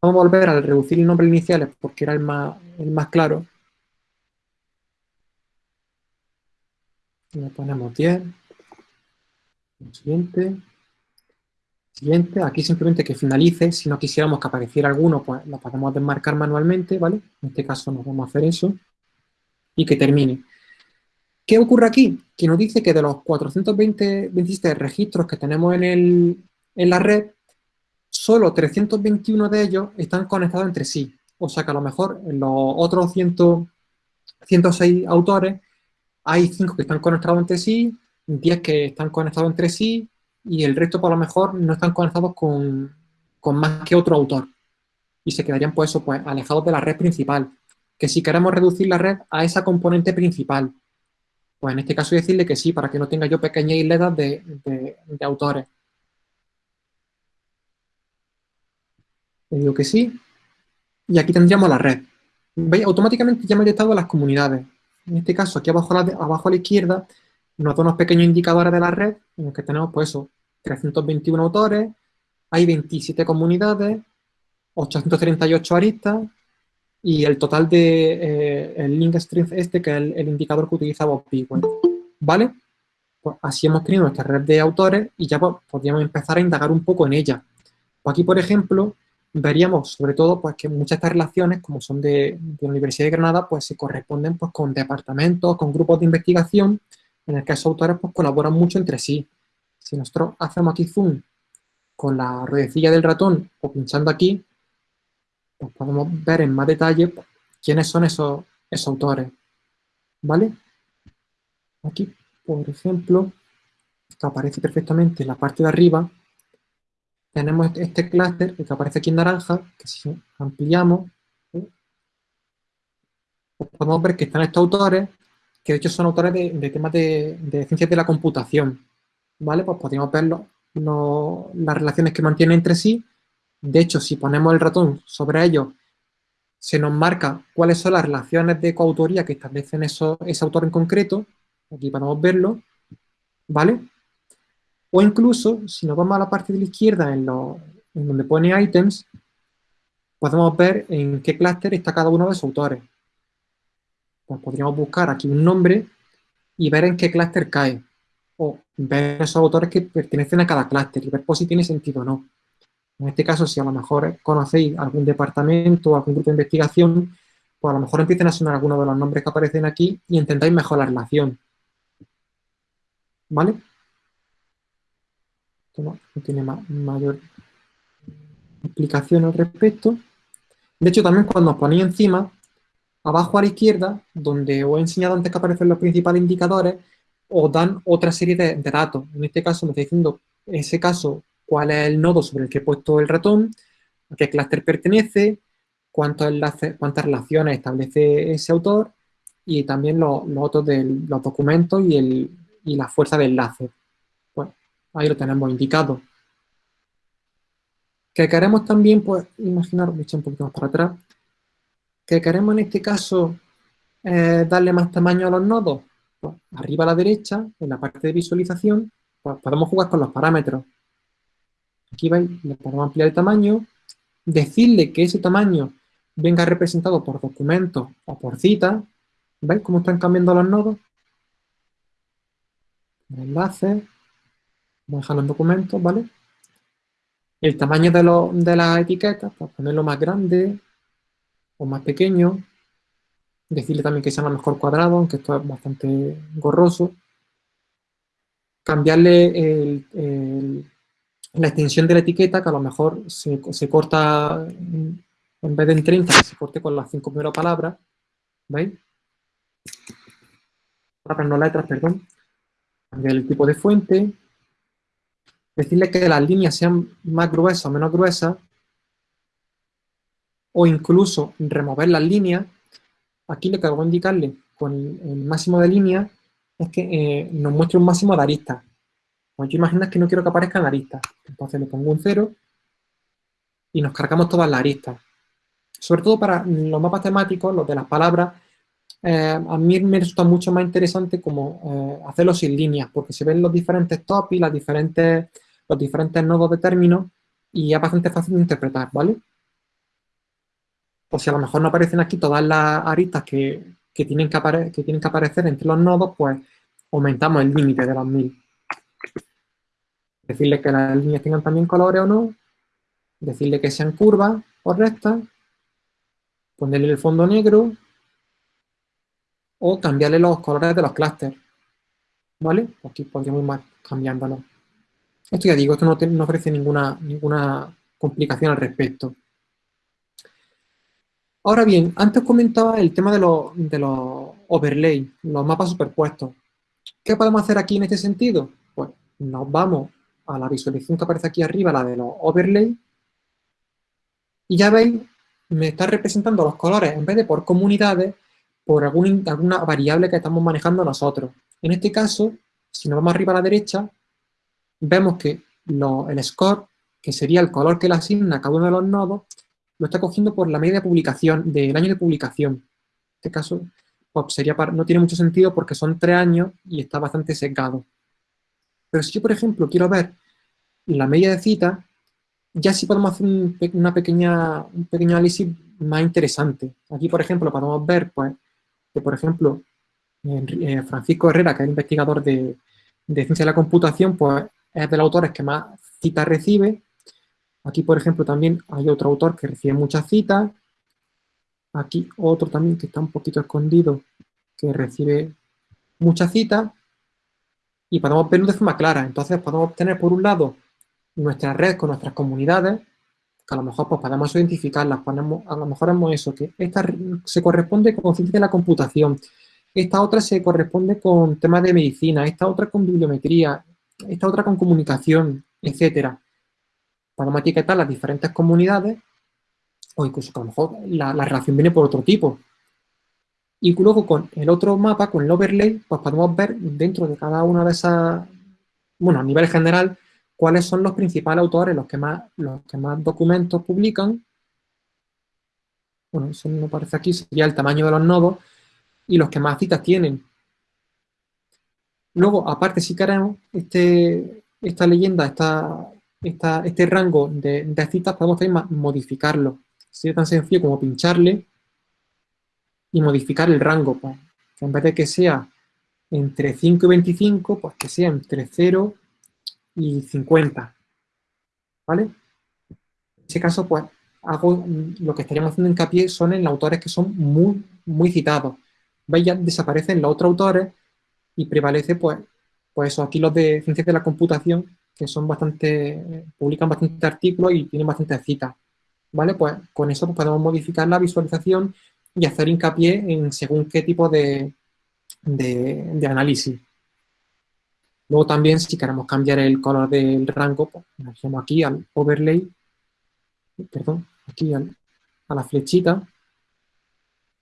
Vamos a volver al reducir el nombre iniciales porque era el más, el más claro. Le ponemos 10. Siguiente. Siguiente. Aquí simplemente que finalice. Si no quisiéramos que apareciera alguno, pues lo podemos desmarcar manualmente, ¿vale? En este caso nos vamos a hacer eso. Y que termine. ¿Qué ocurre aquí? Que nos dice que de los 420 registros que tenemos en, el, en la red, solo 321 de ellos están conectados entre sí. O sea que a lo mejor los otros 106 autores hay 5 que están conectados entre sí, 10 que están conectados entre sí y el resto por lo mejor no están conectados con, más que otro autor. Y se quedarían pues, eso, pues alejados de la red principal. Que si queremos reducir la red a esa componente principal, pues en este caso decirle que sí, para que no tenga yo pequeñas isletas de, de autores. Digo que sí. Y aquí tendríamos la red. ¿Veis? Automáticamente ya me he detectado las comunidades en este caso, aquí abajo la, abajo a la izquierda, nos da unos pequeños indicadores de la red, en los que tenemos, pues eso, 321 autores, hay 27 comunidades, 838 aristas, y el total de eh, el link strength este, que es el, indicador que utilizaba Pigwell. ¿Vale? Pues así hemos tenido nuestra red de autores y ya pues, podríamos empezar a indagar un poco en ella. Pues aquí, por ejemplo, veríamos sobre todo pues, que muchas de estas relaciones, como son de, la Universidad de Granada, pues se corresponden pues, con departamentos, con grupos de investigación, en el que esos autores pues, colaboran mucho entre sí. Si nosotros hacemos aquí zoom con la ruedecilla del ratón o pinchando aquí, pues podemos ver en más detalle pues, quiénes son esos, esos autores. ¿Vale? Aquí, por ejemplo, que aparece perfectamente en la parte de arriba, tenemos este, este clúster que aparece aquí en naranja, que si ampliamos, podemos ver que están estos autores, que de hecho son autores de, temas de, ciencias de la computación. ¿Vale? Pues podemos ver las relaciones que mantienen entre sí. De hecho, si ponemos el ratón sobre ellos, se nos marca cuáles son las relaciones de coautoría que establecen eso, ese autor en concreto. Aquí podemos verlo. ¿Vale? O incluso, si nos vamos a la parte de la izquierda, en, donde pone items, podemos ver en qué clúster está cada uno de sus autores. Pues podríamos buscar aquí un nombre y ver en qué clúster cae. O ver esos autores que pertenecen a cada clúster y ver por si tiene sentido o no. En este caso, si a lo mejor conocéis algún departamento o algún grupo de investigación, pues a lo mejor empiecen a sonar algunos de los nombres que aparecen aquí y intentáis mejor la relación. ¿Vale? No, tiene mayor explicación al respecto. De hecho, también cuando os ponéis encima, abajo a la izquierda, donde os he enseñado antes que aparecen los principales indicadores, os dan otra serie de, datos. En este caso me está diciendo, en ese caso, cuál es el nodo sobre el que he puesto el ratón, a qué clúster pertenece, cuántos enlaces, cuántas relaciones establece ese autor y también los, otros de los documentos y, y la fuerza de enlace. Ahí lo tenemos indicado. Que queremos también, pues, imaginar, un poquito más para atrás, que queremos en este caso eh, darle más tamaño a los nodos. Pues, arriba a la derecha, en la parte de visualización, pues, podemos jugar con los parámetros. Aquí veis, le podemos ampliar el tamaño, decirle que ese tamaño venga representado por documento o por cita. ¿Veis cómo están cambiando los nodos? Enlaces, Vamos a dejarlo en documentos, ¿vale? El tamaño de, lo, de las etiquetas, pues ponerlo más grande o más pequeño. Decirle también que sea a lo mejor cuadrado, aunque esto es bastante gorroso. Cambiarle la extensión de la etiqueta, que a lo mejor se, corta, en vez de en 30, se corte con las cinco primeras palabras. ¿Veis? Palabras no letras, perdón. Cambiar el tipo de fuente, decirle que las líneas sean más gruesas o menos gruesas, o incluso remover las líneas, aquí lo que voy a indicarle con el máximo de líneas es que eh, nos muestre un máximo de aristas. Pues yo imaginas que no quiero que aparezcan aristas. Entonces le pongo un cero y nos cargamos todas las aristas. Sobre todo para los mapas temáticos, los de las palabras, eh, a mí me resulta mucho más interesante como eh, hacerlo sin líneas, porque se ven los diferentes topics, las diferentes los diferentes nodos de términos y es bastante fácil de interpretar, ¿vale? Pues si a lo mejor no aparecen aquí todas las aristas que, tienen, que, que tienen que aparecer entre los nodos, pues aumentamos el límite de los mil. Decirle que las líneas tengan también colores o no, decirle que sean curvas o rectas, ponerle el fondo negro o cambiarle los colores de los clústeres. ¿Vale? Aquí podríamos ir más cambiándolo. Esto ya digo, esto no, ofrece ninguna, ninguna complicación al respecto. Ahora bien, antes comentaba el tema de los, de los overlay, los mapas superpuestos. ¿Qué podemos hacer aquí en este sentido? Pues nos vamos a la visualización que aparece aquí arriba, la de los overlay, y ya veis, me está representando los colores, en vez de por comunidades, por alguna variable que estamos manejando nosotros. En este caso, si nos vamos arriba a la derecha, vemos que el score, que sería el color que le asigna a cada uno de los nodos, lo está cogiendo por la media de publicación, del año de publicación. En este caso, pues sería no tiene mucho sentido porque son tres años y está bastante sesgado. Pero si yo, por ejemplo, quiero ver la media de citas, ya sí podemos hacer un, una pequeña, un pequeño análisis más interesante. Aquí, por ejemplo, podemos ver pues, que, por ejemplo, eh, Francisco Herrera, que es investigador de, de ciencia de la computación, pues es de los autores que más citas recibe. Aquí, por ejemplo, también hay otro autor que recibe muchas citas. Aquí otro también que está un poquito escondido, que recibe muchas citas. y podemos verlo de forma clara. Entonces podemos obtener por un lado nuestra red con nuestras comunidades, que a lo mejor pues, podemos identificarlas, ponemos, a lo mejor hemos eso, que esta se corresponde con ciencia de la computación, esta otra se corresponde con temas de medicina, esta otra con bibliometría, esta otra con comunicación, etcétera. Podemos etiquetar las diferentes comunidades o incluso que a lo mejor la, la relación viene por otro tipo. Y luego con el otro mapa, con el overlay, pues podemos ver dentro de cada una de esas, bueno, a nivel general, cuáles son los principales autores, los que más, los que más documentos publican. Bueno, eso no aparece aquí, sería el tamaño de los nodos y los que más citas tienen. Luego, aparte, si queremos, este, esta leyenda, esta, esta, este rango de, de citas, podemos también modificarlo. Sería tan sencillo como pincharle y modificar el rango. Pues, en vez de que sea entre 5 y 25, pues que sea entre 0 y 50. ¿Vale? En ese caso, pues, hago lo que estaríamos haciendo hincapié son en autores que son muy, muy citados. ¿Veis? Ya desaparecen los otros autores y prevalece, pues, pues eso, aquí los de ciencias de la computación, que son bastante, publican bastantes artículos y tienen bastantes citas. ¿Vale? Pues con eso pues, podemos modificar la visualización y hacer hincapié en según qué tipo de, de, análisis. Luego también, si queremos cambiar el color del rango, pues nos aquí al overlay, perdón, aquí a la flechita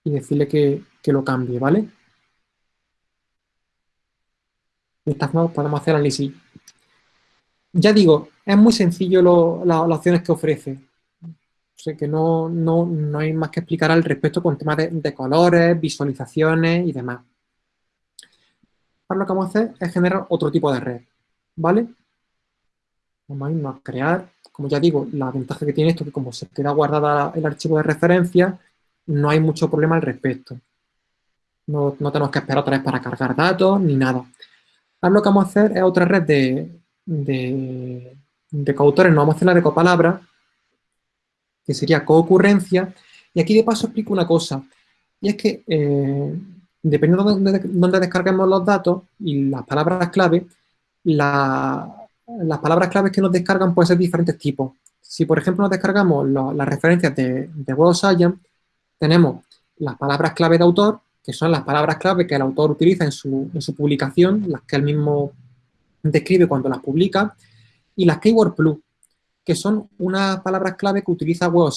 y decirle que, lo cambie, ¿vale? De esta forma podemos hacer análisis. Ya digo, es muy sencillo las opciones que ofrece sé que no, hay más que explicar al respecto con temas de, colores, visualizaciones y demás. Ahora lo que vamos a hacer es generar otro tipo de red, ¿vale? Vamos a irnos a crear, como ya digo, la ventaja que tiene esto es que como se queda guardada el archivo de referencia, no hay mucho problema al respecto. No, tenemos que esperar otra vez para cargar datos ni nada. Ahora lo que vamos a hacer es otra red de, de, coautores, no vamos a hacer la de copalabras, que sería coocurrencia. Y aquí de paso explico una cosa, y es que eh, dependiendo de dónde, descarguemos los datos y las palabras clave, las palabras claves que nos descargan pueden ser de diferentes tipos. Si, por ejemplo, nos descargamos las referencias de, de Science, tenemos las palabras clave de autor, que son las palabras clave que el autor utiliza en su, publicación, las que él mismo describe cuando las publica, y las Keyword Plus, que son unas palabras clave que utiliza Web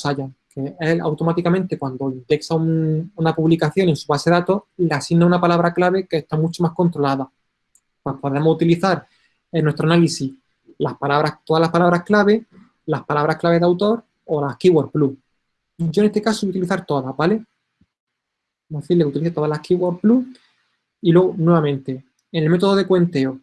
que él automáticamente cuando indexa una publicación en su base de datos, le asigna una palabra clave que está mucho más controlada. Pues podemos utilizar en nuestro análisis todas las palabras clave, las palabras clave de autor o las keyword plus. Yo en este caso voy a utilizar todas, ¿vale? Vamos a decirle que utilice todas las keyword plus y luego nuevamente en el método de cuenteo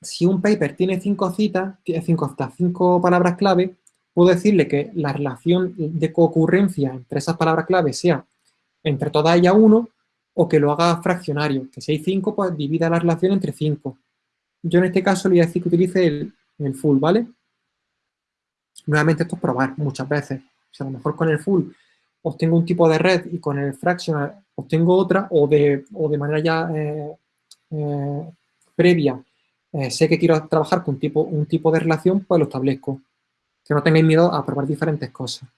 si un paper tiene cinco citas, tiene cinco citas, cinco palabras clave, puedo decirle que la relación de concurrencia entre esas palabras clave sea entre todas ellas uno, o que lo haga fraccionario, que si hay cinco, pues divida la relación entre cinco. Yo en este caso le voy a decir que utilice el, full, ¿vale? Nuevamente esto es probar muchas veces. O sea, a lo mejor con el full obtengo un tipo de red y con el fractional obtengo otra, o de, de manera ya eh, eh, previa eh, sé que quiero trabajar con un tipo, un tipo de relación, pues lo establezco. Que no tengáis miedo a probar diferentes cosas.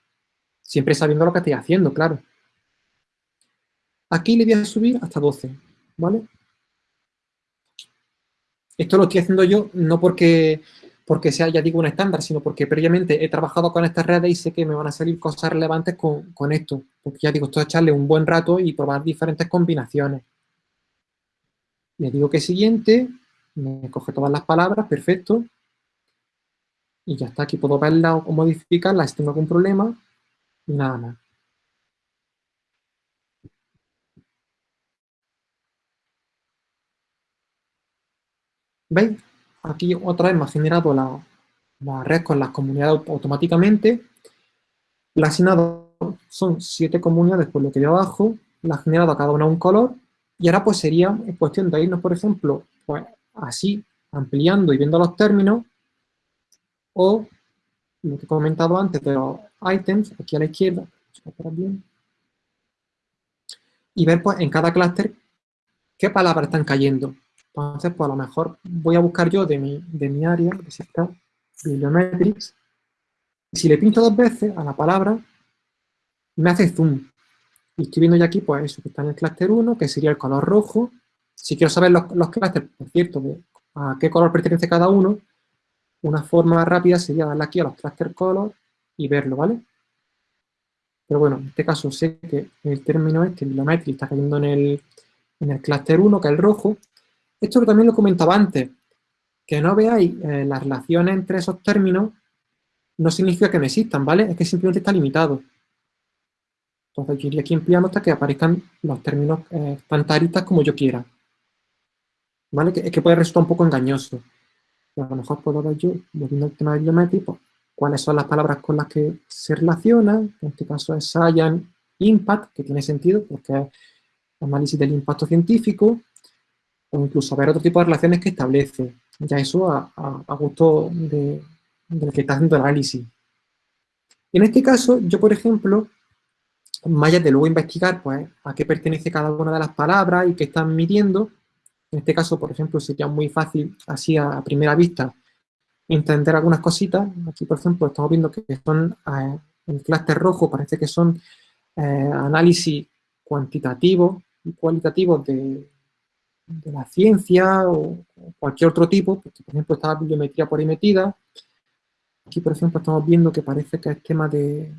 Siempre sabiendo lo que estoy haciendo, claro. Aquí le voy a subir hasta 12, ¿vale? Esto lo estoy haciendo yo no porque, porque sea, ya digo, un estándar, sino porque previamente he trabajado con estas redes y sé que me van a salir cosas relevantes con, con esto. Porque ya digo, esto es echarle un buen rato y probar diferentes combinaciones. Le digo que siguiente, me coge todas las palabras, perfecto. Y ya está, aquí puedo verla o modificarla si tengo algún problema. Y nada más. ¿Veis? Aquí otra vez me ha generado la, red con las comunidades automáticamente. La asignado son siete comunidades por lo que de abajo. La ha generado cada una un color. Y ahora pues sería cuestión de irnos, por ejemplo, pues así, ampliando y viendo los términos, o lo que he comentado antes de los items, aquí a la izquierda, y ver pues en cada clúster qué palabras están cayendo. Entonces, pues a lo mejor voy a buscar yo de mi, de mi área, que es esta, Bibliometrics. Si le pinto dos veces a la palabra, me hace zoom. Y estoy viendo ya aquí, pues eso, que está en el clúster 1, que sería el color rojo. Si quiero saber los, los clústeres, por cierto, a qué color pertenece cada uno, una forma rápida sería darle aquí a los cluster color y verlo, ¿vale? Pero bueno, en este caso sé que el término este, Bibliometrics, está cayendo en el, en el clúster 1, que es el rojo. Esto que también lo comentaba antes, que no veáis eh, las relaciones entre esos términos no significa que no existan, ¿vale? Es que simplemente está limitado. Entonces yo iría aquí ampliando hasta que aparezcan los términos eh, como yo quiera. ¿Vale? Que, es que puede resultar un poco engañoso. a lo mejor puedo ver yo, volviendo al tema de Bibliometrics, pues, cuáles son las palabras con las que se relacionan. En este caso es Science Impact, que tiene sentido porque es análisis del impacto científico, o incluso ver otro tipo de relaciones que establece. Ya eso a, gusto de, del que está haciendo el análisis. En este caso, yo, por ejemplo, más de luego investigar pues, a qué pertenece cada una de las palabras y qué están midiendo, en este caso, por ejemplo, sería muy fácil, así a, primera vista, entender algunas cositas. Aquí, por ejemplo, estamos viendo que son, eh, el clúster rojo parece que son eh, análisis cuantitativos y cualitativos de, de la ciencia o, cualquier otro tipo, porque por ejemplo está la bibliometría por ahí metida. Aquí, por ejemplo, estamos viendo que parece que es tema de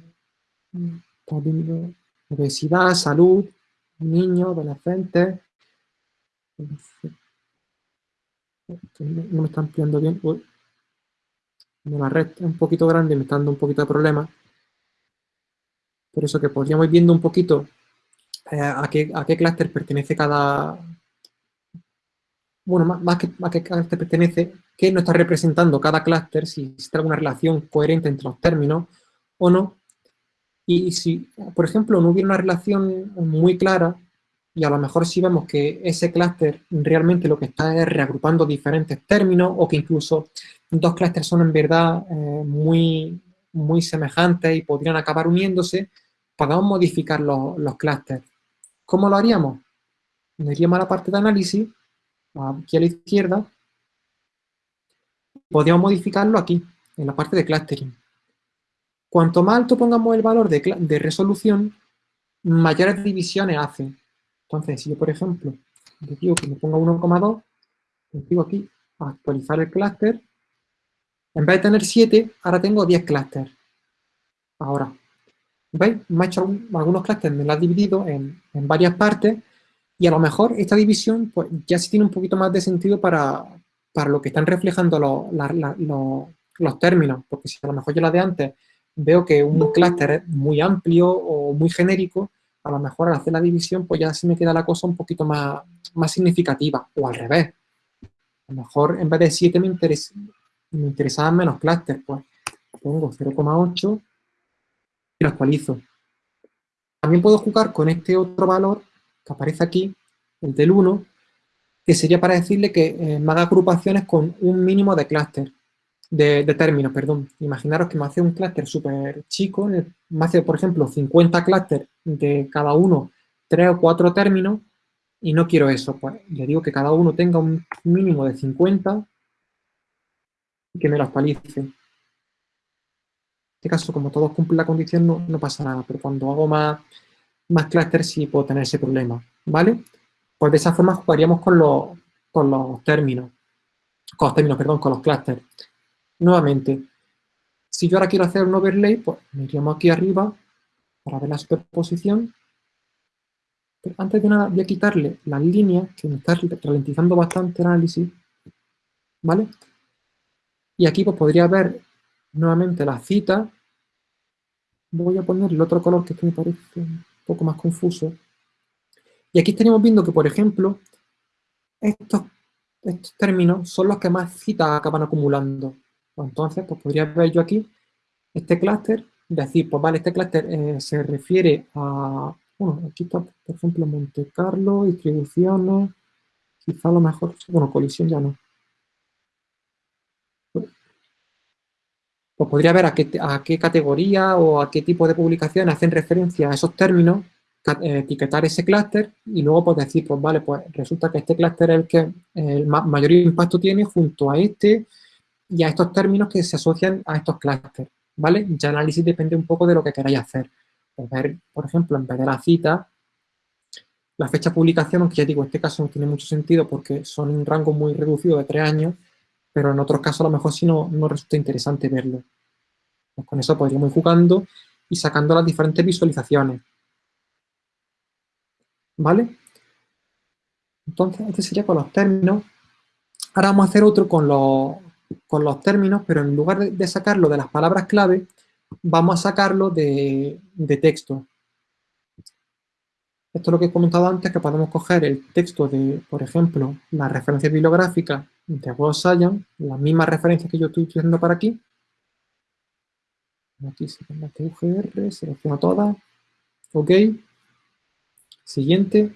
obesidad, salud, niños, adolescentes. No me está ampliando bien. la red es un poquito grande, me está dando un poquito de problema. Por eso que podríamos ir viendo un poquito eh, a qué, a qué clúster pertenece cada, bueno, más, que, a qué clúster pertenece, qué no está representando cada clúster, si existe alguna relación coherente entre los términos o no. Y si, por ejemplo, no hubiera una relación muy clara, y a lo mejor si vemos que ese clúster realmente lo que está es reagrupando diferentes términos, o que incluso dos clústeres son en verdad eh, muy, muy semejantes y podrían acabar uniéndose, podemos modificar los, los clústeres. ¿Cómo lo haríamos? Nos iríamos a la parte de análisis aquí a la izquierda, podríamos modificarlo aquí, en la parte de clustering. Cuanto más alto pongamos el valor de, resolución, mayores divisiones hace. Entonces, si yo, por ejemplo, digo que me ponga 1,2, digo aquí, actualizar el clúster, en vez de tener 7, ahora tengo 10 clústeres. Ahora, ¿veis? Me ha hecho algunos clústeres, me lo ha dividido en, en varias partes, y a lo mejor esta división pues, ya sí tiene un poquito más de sentido para, lo que están reflejando los términos, porque si a lo mejor yo la de antes veo que un clúster es muy amplio o muy genérico, a lo mejor al hacer la división pues ya sí me queda la cosa un poquito más, más significativa, o al revés. A lo mejor en vez de 7 me, me interesaban menos clústeres, pues pongo 0,8 y lo actualizo. También puedo jugar con este otro valor aparece aquí, el del 1, que sería para decirle que eh, me haga agrupaciones con un mínimo de clúster, de, términos, perdón. Imaginaros que me hace un clúster súper chico, me hace, por ejemplo, 50 clústeres de cada uno, 3 o 4 términos, y no quiero eso. Pues le digo que cada uno tenga un mínimo de 50 y que me lo actualice. En este caso, como todos cumplen la condición, no, no pasa nada, pero cuando hago más más clústeres sí puedo tener ese problema, ¿vale? Pues de esa forma jugaríamos con los, con los términos, con los términos, perdón, con los clústeres. Nuevamente, si yo ahora quiero hacer un overlay, pues me iríamos aquí arriba para ver la superposición. Pero antes de nada voy a quitarle las líneas, que me está ralentizando bastante el análisis, ¿vale? Y aquí pues podría ver nuevamente la cita. Voy a poner el otro color que me parece poco más confuso. Y aquí estaríamos viendo que, por ejemplo, estos, estos términos son los que más citas acaban acumulando. Pues entonces, pues podría ver yo aquí este clúster, decir, pues vale, este clúster eh, se refiere a, bueno, aquí está, por ejemplo, Monte Carlo, distribuciones, quizá lo mejor, bueno, colisión ya no. Pues podría ver a qué, categoría o a qué tipo de publicaciones hacen referencia a esos términos etiquetar ese clúster y luego pues decir, pues vale, pues resulta que este clúster es el que el mayor impacto tiene junto a este y a estos términos que se asocian a estos clústeres, ¿vale? Ya el análisis depende un poco de lo que queráis hacer. Pues ver, por ejemplo, en vez de la cita, la fecha de publicación, aunque ya digo, este caso no tiene mucho sentido porque son un rango muy reducido de tres años, pero en otros casos a lo mejor sí no, no resulta interesante verlo. Pues con eso podríamos ir jugando y sacando las diferentes visualizaciones. ¿Vale? Entonces, este sería con los términos. Ahora vamos a hacer otro con los, con los términos, pero en lugar de, sacarlo de las palabras clave, vamos a sacarlo de, de texto. Esto es lo que he comentado antes, que podemos coger el texto de, por ejemplo, la referencia bibliográfica de Web Science, las mismas referencias que yo estoy utilizando para aquí. Aquí se pone UGR, selecciono todas. Ok. Siguiente.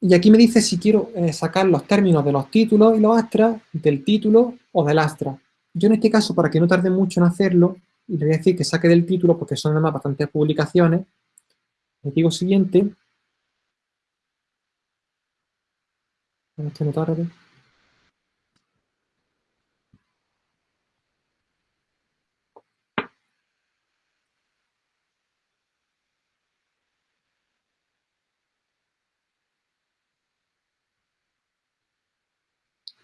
Y aquí me dice si quiero eh, sacar los términos de los títulos y los astras del título o del astra. Yo en este caso, para que no tarde mucho en hacerlo, y le voy a decir que saque del título porque son además bastantes publicaciones. Le digo siguiente. Este no tarde.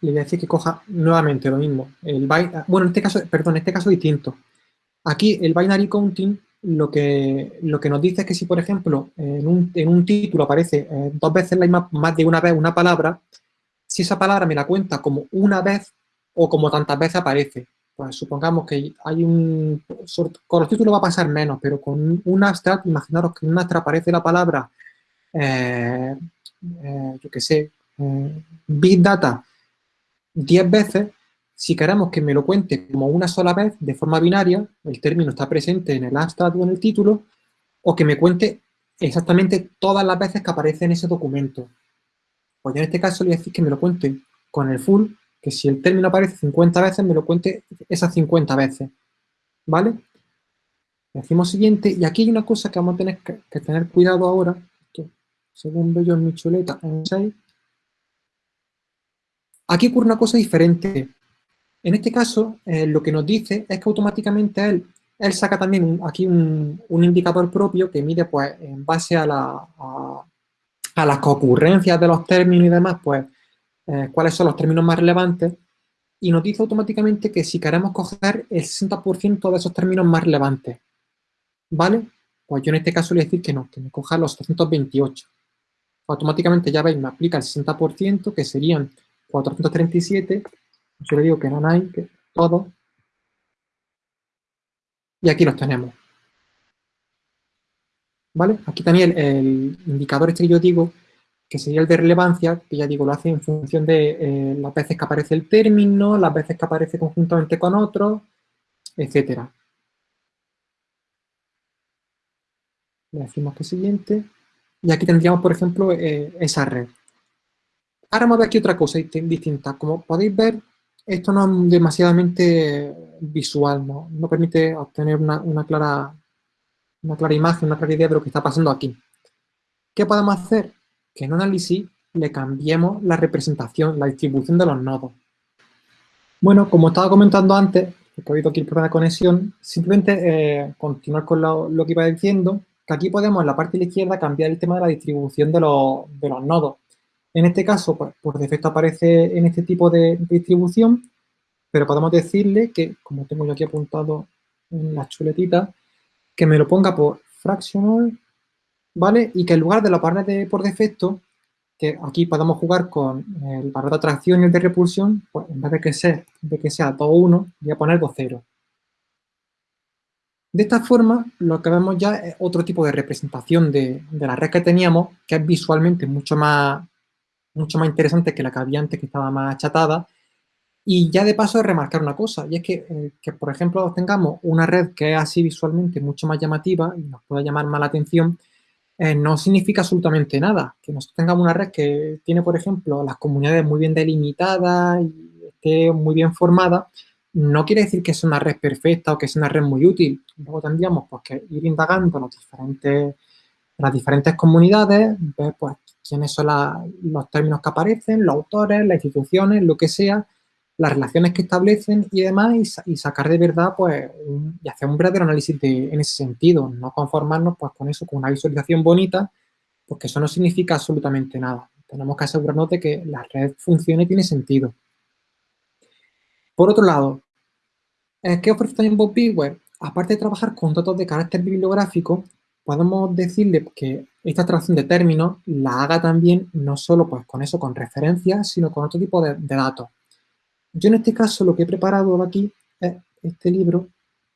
le voy a decir que coja nuevamente lo mismo. El bueno, en este caso, perdón, en este caso distinto. Aquí el binary counting lo que, lo que nos dice es que si, por ejemplo, en un, título aparece eh, dos veces la misma, más de una vez una palabra, si esa palabra me la cuenta como una vez o como tantas veces aparece. Pues supongamos que hay un... Con los títulos va a pasar menos, pero con un abstract, imaginaros que en un abstract aparece la palabra, eh, eh, yo qué sé, Big Data 10 veces, si queremos que me lo cuente como una sola vez, de forma binaria, el término está presente en el abstract o en el título, o que me cuente exactamente todas las veces que aparece en ese documento. Pues yo en este caso le voy a decir que me lo cuente con el full, que si el término aparece 50 veces, me lo cuente esas 50 veces. ¿Vale? Decimos siguiente, y aquí hay una cosa que vamos a tener que, tener cuidado ahora, que según veo yo en mi chuleta, en 6, Aquí ocurre una cosa diferente. En este caso, eh, lo que nos dice es que automáticamente él, saca también aquí un, indicador propio que mide, pues, en base a, las concurrencias de los términos y demás, pues, eh, cuáles son los términos más relevantes, y nos dice automáticamente que si queremos coger el 60% de esos términos más relevantes, ¿vale? Pues yo en este caso le voy a decir que no, que me coja los 328. Automáticamente ya veis, me aplica el 60%, que serían 437, yo le digo que no hay, que todo, y aquí los tenemos. ¿Vale? Aquí también el, indicador este que yo digo, que sería el de relevancia, que ya digo, lo hace en función de eh, las veces que aparece el término, las veces que aparece conjuntamente con otro, etcétera. Le decimos que siguiente. Y aquí tendríamos, por ejemplo, eh, esa red. Ahora vamos a ver aquí otra cosa distinta. Como podéis ver, esto no es demasiadamente visual, no, permite obtener una, clara, una clara imagen, una clara idea de lo que está pasando aquí. ¿Qué podemos hacer? Que en análisis le cambiemos la representación, la distribución de los nodos. Bueno, como estaba comentando antes, porque he oído aquí el problema de conexión, simplemente eh, continuar con lo, que iba diciendo, que aquí podemos en la parte de la izquierda cambiar el tema de la distribución de los nodos. En este caso, pues, por defecto aparece en este tipo de distribución, pero podemos decirle que, como tengo yo aquí apuntado en la chuletita, que me lo ponga por fractional, ¿vale? Y que en lugar de la parte de por defecto, que aquí podemos jugar con el valor de atracción y el de repulsión, pues en vez de que sea, de que sea todo 1, voy a poner 2, 0. De esta forma, lo que vemos ya es otro tipo de representación de, de la red que teníamos, que es visualmente mucho más, mucho más interesante que la que había antes, que estaba más achatada. Y ya de paso remarcar una cosa, y es que, eh, que, por ejemplo, tengamos una red que es así visualmente mucho más llamativa y nos pueda llamar más la atención, eh, no significa absolutamente nada. Que nosotros tengamos una red que tiene, por ejemplo, las comunidades muy bien delimitadas y esté muy bien formada, no quiere decir que es una red perfecta o que es una red muy útil. Luego tendríamos pues, que ir indagando los diferentes, las diferentes comunidades, ver pues, quiénes son los términos que aparecen, los autores, las instituciones, lo que sea, las relaciones que establecen y demás, y, sacar de verdad, pues, y hacer un verdadero análisis en ese sentido, no conformarnos pues con eso, con una visualización bonita, porque eso no significa absolutamente nada. Tenemos que asegurarnos de que la red funcione y tiene sentido. Por otro lado, ¿qué ofrece también Bob Bigware? Aparte de trabajar con datos de carácter bibliográfico, podemos decirle que esta extracción de términos la haga también no solo pues, con eso, con referencias, sino con otro tipo de datos. Yo en este caso lo que he preparado aquí es este libro,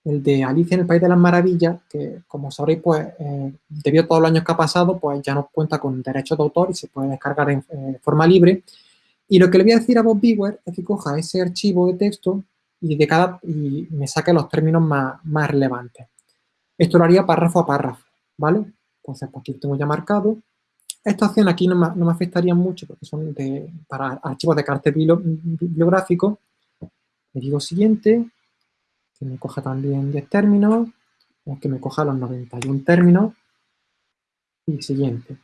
el de Alicia en el País de las Maravillas, que como sabréis, pues eh, debido a todos los años que ha pasado, pues ya no cuenta con derechos de autor y se puede descargar en eh, forma libre. Y lo que le voy a decir a Bob Bigware es que coja ese archivo de texto y, de cada, y me saque los términos más, más relevantes. Esto lo haría párrafo a párrafo, ¿vale? Entonces, pues aquí lo tengo ya marcado. Esta opción aquí no me, afectaría mucho porque son para archivos de carácter bibliográfico. Le digo siguiente, que me coja también 10 términos, que me coja los 91 términos y siguiente.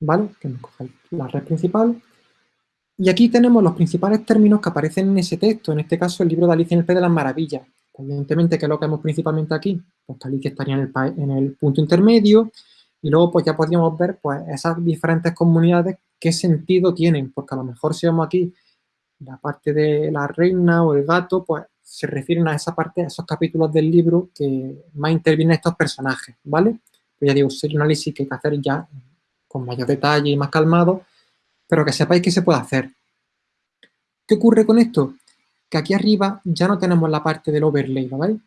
¿Vale? Que me coja la red principal. Y aquí tenemos los principales términos que aparecen en ese texto, en este caso el libro de Alicia en el País de las Maravillas. Evidentemente, ¿qué es lo que vemos principalmente aquí? Pues que Alicia estaría en el, en el punto intermedio, y luego pues ya podríamos ver pues esas diferentes comunidades qué sentido tienen, porque a lo mejor si vemos aquí la parte de la reina o el gato, pues se refieren a esa parte, a esos capítulos del libro que más intervienen estos personajes, ¿vale? Pues ya digo, sería un análisis que hay que hacer ya con mayor detalle y más calmado, pero que sepáis que se puede hacer. ¿Qué ocurre con esto? Que aquí arriba ya no tenemos la parte del overlay, ¿vale?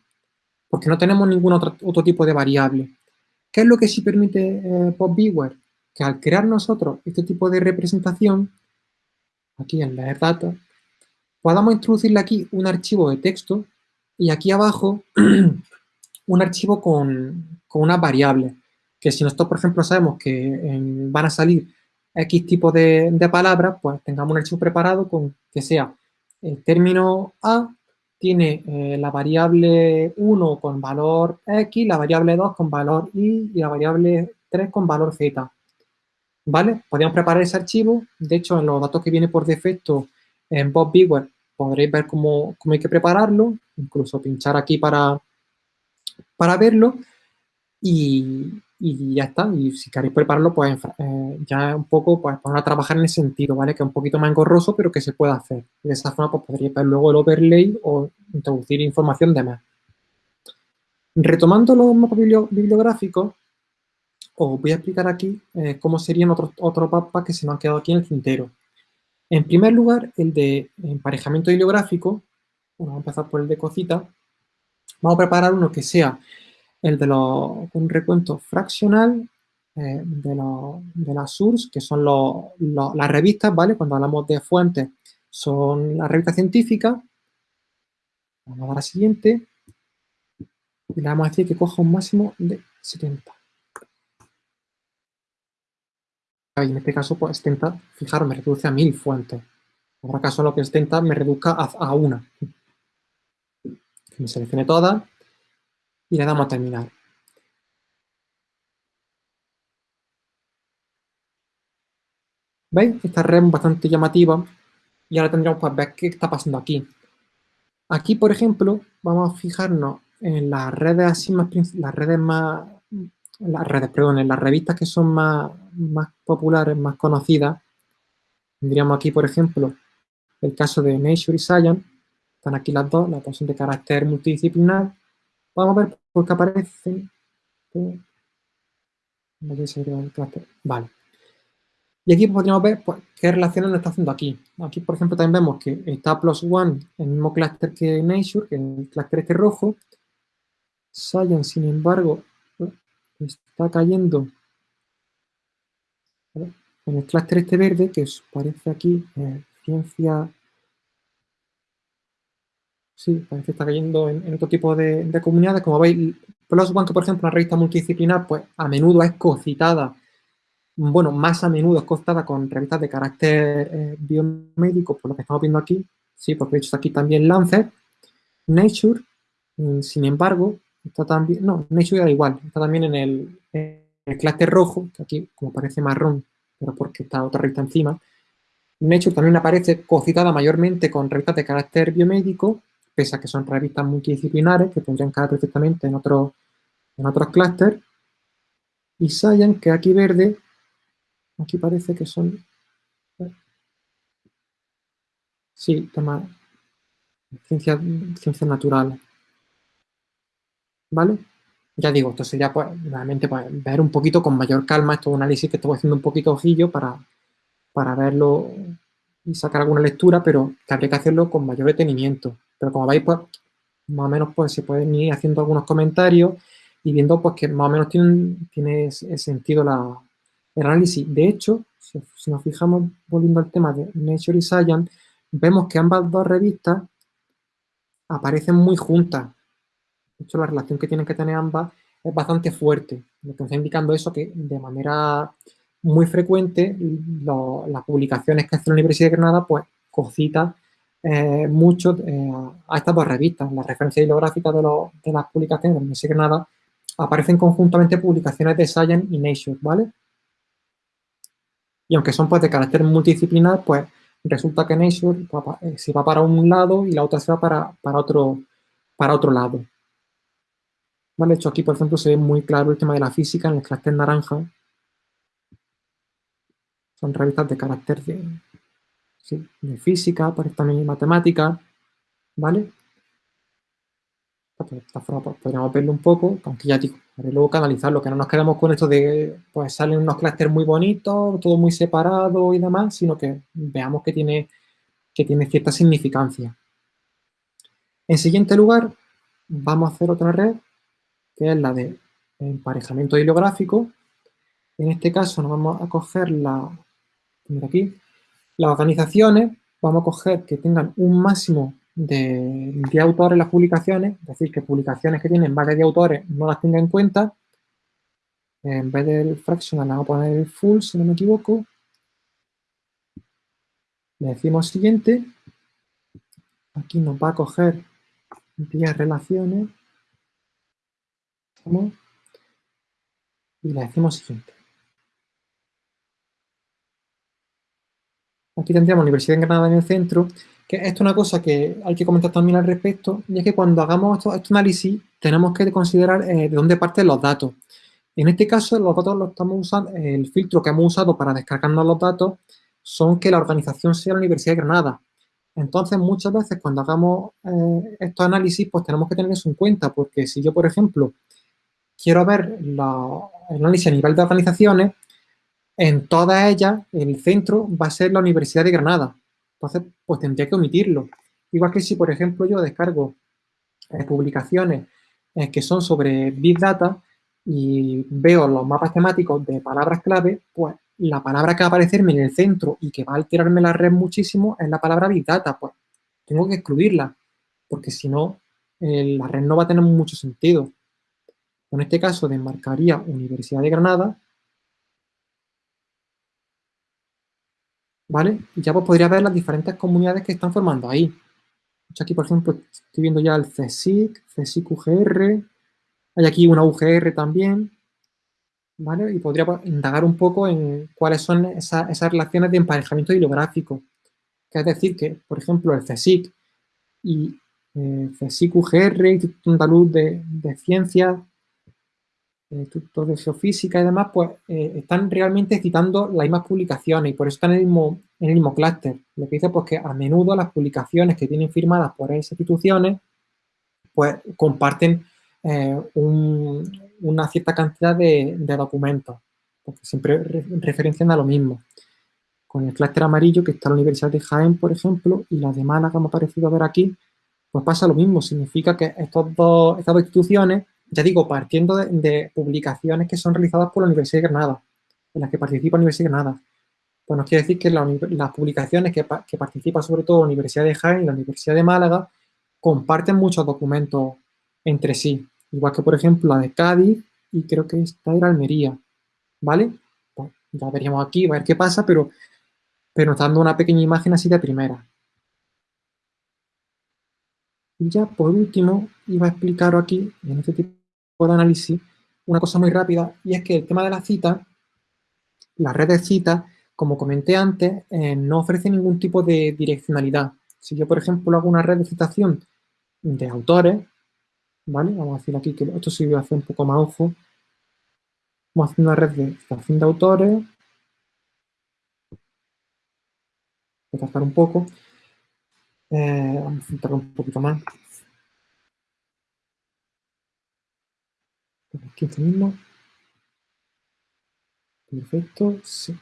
Porque no tenemos ningún otro, tipo de variable. ¿Qué es lo que sí permite eh, PopViewer? Que al crear nosotros este tipo de representación, aquí en leer data, podamos introducirle aquí un archivo de texto y aquí abajo un archivo con, con unas variables. Que si nosotros, por ejemplo, sabemos que van a salir X tipo de, de palabras, pues tengamos un archivo preparado con que sea el término A tiene eh, la variable 1 con valor X, la variable 2 con valor Y y la variable 3 con valor Z. ¿Vale? Podríamos preparar ese archivo. De hecho, en los datos que viene por defecto en Bob Bigware podréis ver cómo, cómo, hay que prepararlo, incluso pinchar aquí para, para verlo. Y, y ya está. Y si queréis prepararlo, pues eh, ya un poco, pues poner a trabajar en ese sentido, ¿vale? Que es un poquito más engorroso, pero que se puede hacer. de esa forma, pues podríais ver luego el overlay o introducir información de más. Retomando los mapas bibliográficos, os voy a explicar aquí eh, cómo serían otros, otros mapas que se nos han quedado aquí en el tintero. En primer lugar, el de emparejamiento bibliográfico, vamos a empezar por el de cosita, vamos a preparar uno que sea el de los, un recuento fraccional eh, de, de, las source, que son las revistas, ¿vale? Cuando hablamos de fuentes, son las revistas científicas. Vamos a dar a la siguiente. Y le vamos a decir que coja un máximo de 70. Y en este caso, pues 70, fijaros, me reduce a 1000 fuentes. En otro caso, lo que 70 me reduzca a, a una. Me seleccione todas y le damos a terminar. ¿Veis? Esta red es bastante llamativa y ahora tendríamos que ver qué está pasando aquí. Aquí, por ejemplo, vamos a fijarnos en las redes así más, las redes más, las redes, perdón, en las revistas que son más, más populares, más conocidas. Tendríamos aquí, por ejemplo, el caso de Nature y Science. Están aquí las dos, dos son de carácter multidisciplinar. Vamos a ver por qué aparecen. Vale. Y aquí podríamos ver pues, qué relaciones nos está haciendo aquí. Aquí, por ejemplo, también vemos que está plus one, el mismo clúster que Nature, que el clúster este rojo. Science, sin embargo, está cayendo en el clúster este verde, que parece aquí eh, ciencia Sí, parece que está cayendo en, otro tipo de, comunidades. Como veis, Plus One, que por ejemplo, una revista multidisciplinar, pues a menudo es cocitada, bueno, más a menudo es cocitada con revistas de carácter eh, biomédico, por lo que estamos viendo aquí, Sí, porque he hecho aquí también Lancet, Nature, mm, sin embargo, está también, no, Nature da igual, está también en el, en el clúster rojo, que aquí como parece marrón, pero porque está otra revista encima. Nature también aparece cocitada mayormente con revistas de carácter biomédico, pese a que son revistas multidisciplinares que podrían caer perfectamente en, otro, en otros clústeres. Y Science, que aquí verde, aquí parece que son... Sí, tema ciencias ciencia naturales. ¿Vale? Ya digo, esto sería pues, realmente pues, ver un poquito con mayor calma estos análisis que estoy haciendo un poquito ojillo para, para verlo y sacar alguna lectura, pero que habría que hacerlo con mayor detenimiento. Pero como veis, pues, más o menos pues, se pueden ir haciendo algunos comentarios y viendo pues, que más o menos tiene, sentido la, el análisis. De hecho, si, nos fijamos, volviendo al tema de Nature y Science, vemos que ambas dos revistas aparecen muy juntas. De hecho, la relación que tienen que tener ambas es bastante fuerte, lo que está indicando eso que de manera muy frecuente las publicaciones que hace la Universidad de Granada pues cositas eh, mucho eh, a estas dos revistas. Las referencias bibliográficas de, las publicaciones de de Granada aparecen conjuntamente publicaciones de Science y Nature, ¿vale? Y aunque son pues de carácter multidisciplinar, pues resulta que Nature eh, se va para un lado y la otra se va para, para, otro, para otro lado. ¿Vale? De hecho, aquí, por ejemplo, se ve muy claro el tema de la física en el clúster naranja. Son revistas de carácter de, sí, de física, por también matemática, ¿vale? De esta forma pues, podríamos verlo un poco, aunque ya digo, luego canalizarlo, que no nos quedemos con esto de, pues salen unos clústeres muy bonitos, todo muy separado y demás, sino que veamos que tiene, que tiene cierta significancia. En siguiente lugar, vamos a hacer otra red, que es la de emparejamiento bibliográfico. En este caso nos vamos a coger la, mira aquí, las organizaciones, vamos a coger que tengan un máximo de, de autores en las publicaciones, es decir, que publicaciones que tienen varios de autores no las tenga en cuenta. En vez del fractional vamos a poner el full, si no me equivoco. Le decimos siguiente. Aquí nos va a coger 10 relaciones. Y le decimos siguiente. Aquí tendríamos Universidad de Granada en el centro, que esto es una cosa que hay que comentar también al respecto, y es que cuando hagamos estos, este análisis tenemos que considerar eh, de dónde parten los datos. En este caso, los datos los estamos usando, el filtro que hemos usado para descargarnos los datos son que la organización sea la Universidad de Granada. Entonces, muchas veces cuando hagamos eh, estos análisis, pues tenemos que tener eso en cuenta, porque si yo, por ejemplo, quiero ver el análisis a nivel de organizaciones, en todas ellas el centro va a ser la Universidad de Granada. Entonces, pues tendría que omitirlo. Igual que si, por ejemplo, yo descargo eh, publicaciones eh, que son sobre Big Data y veo los mapas temáticos de palabras clave, pues la palabra que va a aparecerme en el centro y que va a alterarme la red muchísimo es la palabra Big Data. Pues tengo que excluirla, porque si no, eh, la red no va a tener mucho sentido. En este caso, desmarcaría Universidad de Granada ¿vale? Ya pues, podría ver las diferentes comunidades que están formando ahí. Aquí, por ejemplo, estoy viendo ya el CSIC, CSIC UGR, hay aquí una UGR también, ¿vale? Y podría pues, indagar un poco en cuáles son esas, relaciones de emparejamiento bibliográfico. Que es decir, que, por ejemplo, el CSIC y eh, CSIC UGR, Instituto Andaluz de, de Ciencias, institutos de geofísica y demás, pues eh, están realmente citando las mismas publicaciones y por eso están en el mismo, en el mismo clúster. Lo que dice pues que a menudo las publicaciones que tienen firmadas por esas instituciones pues comparten eh, una cierta cantidad de, documentos, porque siempre referencian a lo mismo. Con el clúster amarillo que está la Universidad de Jaén, por ejemplo, y la de Málaga, me ha parecido ver aquí, pues pasa lo mismo. Significa que estos dos, estas dos instituciones ya digo, partiendo de, publicaciones que son realizadas por la Universidad de Granada, en las que participa la Universidad de Granada. Pues nos quiere decir que las publicaciones que, que participa sobre todo la Universidad de Jaén y la Universidad de Málaga comparten muchos documentos entre sí. Igual que, por ejemplo, la de Cádiz y creo que esta era Almería. ¿Vale? Pues ya veríamos aquí, a ver qué pasa, pero, pero nos dando una pequeña imagen así de primera. Y ya por último, iba a explicar aquí, en este tipo de análisis, una cosa muy rápida, y es que el tema de la cita, la red de citas, como comenté antes, eh, no ofrece ningún tipo de direccionalidad. Si yo, por ejemplo, hago una red de citación de autores, ¿vale? Vamos a decir aquí que esto sí voy a hacer un poco más ojo. Vamos a hacer una red de citación de autores. Voy a tardar un poco. Eh, vamos a centrar un poquito más. 15 mismos. Perfecto, sí.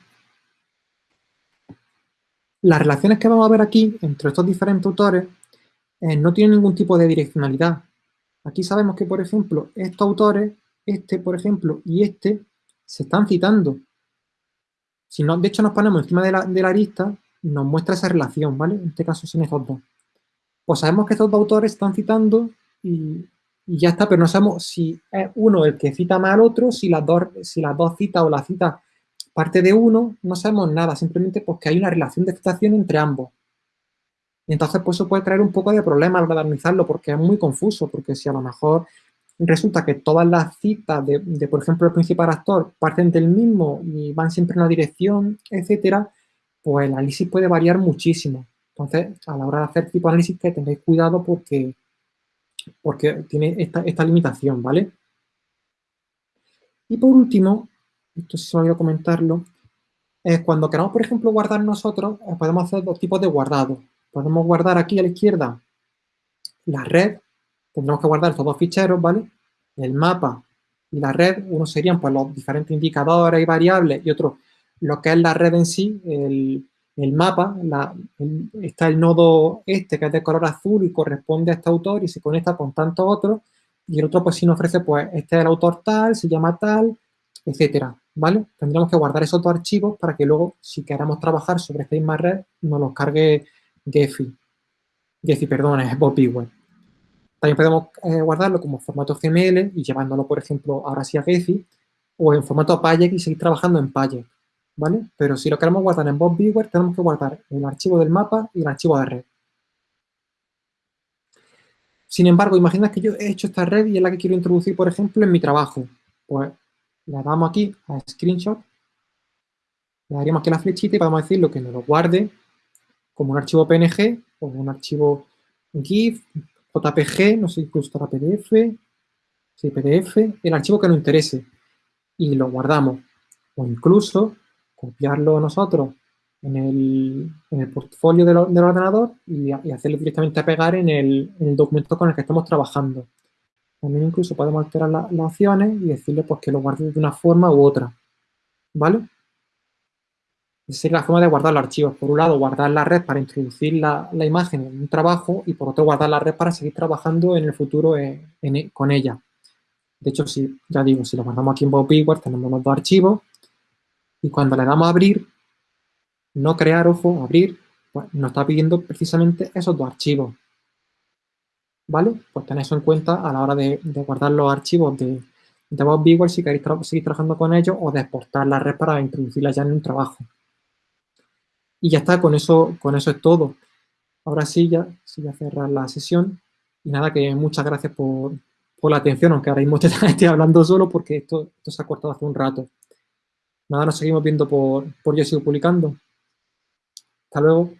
Las relaciones que vamos a ver aquí entre estos diferentes autores eh, no tienen ningún tipo de direccionalidad. Aquí sabemos que, por ejemplo, estos autores, este, por ejemplo, y este, se están citando. Si no, de hecho, nos ponemos encima de la, de la lista, nos muestra esa relación, ¿vale? En este caso son estos dos. Pues sabemos que estos dos autores están citando y, ya está, pero no sabemos si es uno el que cita más al otro, si las dos, si las dos citas o la cita parte de uno, no sabemos nada, simplemente porque hay una relación de citación entre ambos. Y entonces, pues eso puede traer un poco de problema al analizarlo, porque es muy confuso, porque si a lo mejor resulta que todas las citas de, de, por ejemplo, el principal actor parten del mismo y van siempre en una dirección, etcétera, pues el análisis puede variar muchísimo. Entonces, a la hora de hacer tipo de análisis, que tengáis cuidado porque, porque tiene esta, esta limitación, ¿vale? Y por último, esto se me olvidó comentarlo, es cuando queramos, por ejemplo, guardar nosotros, eh, podemos hacer dos tipos de guardado. Podemos guardar aquí a la izquierda la red, tendremos que guardar estos dos ficheros, ¿vale? El mapa y la red, uno serían pues los diferentes indicadores y variables y otro lo que es la red en sí, el, mapa, está el nodo este que es de color azul y corresponde a este autor y se conecta con tantos otros y el otro pues si nos ofrece pues este es el autor tal, se llama tal, etcétera, ¿vale? Tendríamos que guardar esos dos archivos para que luego si queramos trabajar sobre esta misma red nos los cargue Gephi. Gephi, perdón, es Bob También podemos eh, guardarlo como formato GML y llevándolo, por ejemplo, ahora sí a Gephi o en formato Payek y seguir trabajando en Payek. ¿Vale? Pero si lo queremos guardar en Bob Viewer, tenemos que guardar el archivo del mapa y el archivo de red. Sin embargo, imagina que yo he hecho esta red y es la que quiero introducir, por ejemplo, en mi trabajo. Pues le damos aquí a Screenshot, le daríamos aquí la flechita y podemos decirlo que nos lo guarde como un archivo PNG o un archivo GIF, JPG, no sé, incluso para PDF, sí, PDF, el archivo que nos interese y lo guardamos. O incluso copiarlo nosotros en el, en el portfolio del, ordenador y, hacerlo directamente a pegar en el, en el, documento con el que estamos trabajando. También incluso podemos alterar las opciones y decirle pues, que lo guarde de una forma u otra. ¿Vale? Esa es la forma de guardar los archivos. Por un lado, guardar la red para introducir la, la imagen en un trabajo y por otro, guardar la red para seguir trabajando en el futuro con ella. De hecho, si, ya digo, si lo guardamos aquí en Bob tenemos los dos archivos y cuando le damos a abrir, no crear, ojo, abrir, pues nos está pidiendo precisamente esos dos archivos. ¿Vale? Pues tened eso en cuenta a la hora de, guardar los archivos de, de Bob si queréis seguir trabajando con ellos o de exportar la red para introducirla ya en un trabajo. Y ya está, con eso, con eso es todo. Ahora sí, ya, sí, a cerrar la sesión. Y nada, que muchas gracias por, la atención, aunque ahora mismo estoy hablando solo porque esto se ha cortado hace un rato. Nada, nos seguimos viendo por, por Yo Sigo Publicando. Hasta luego.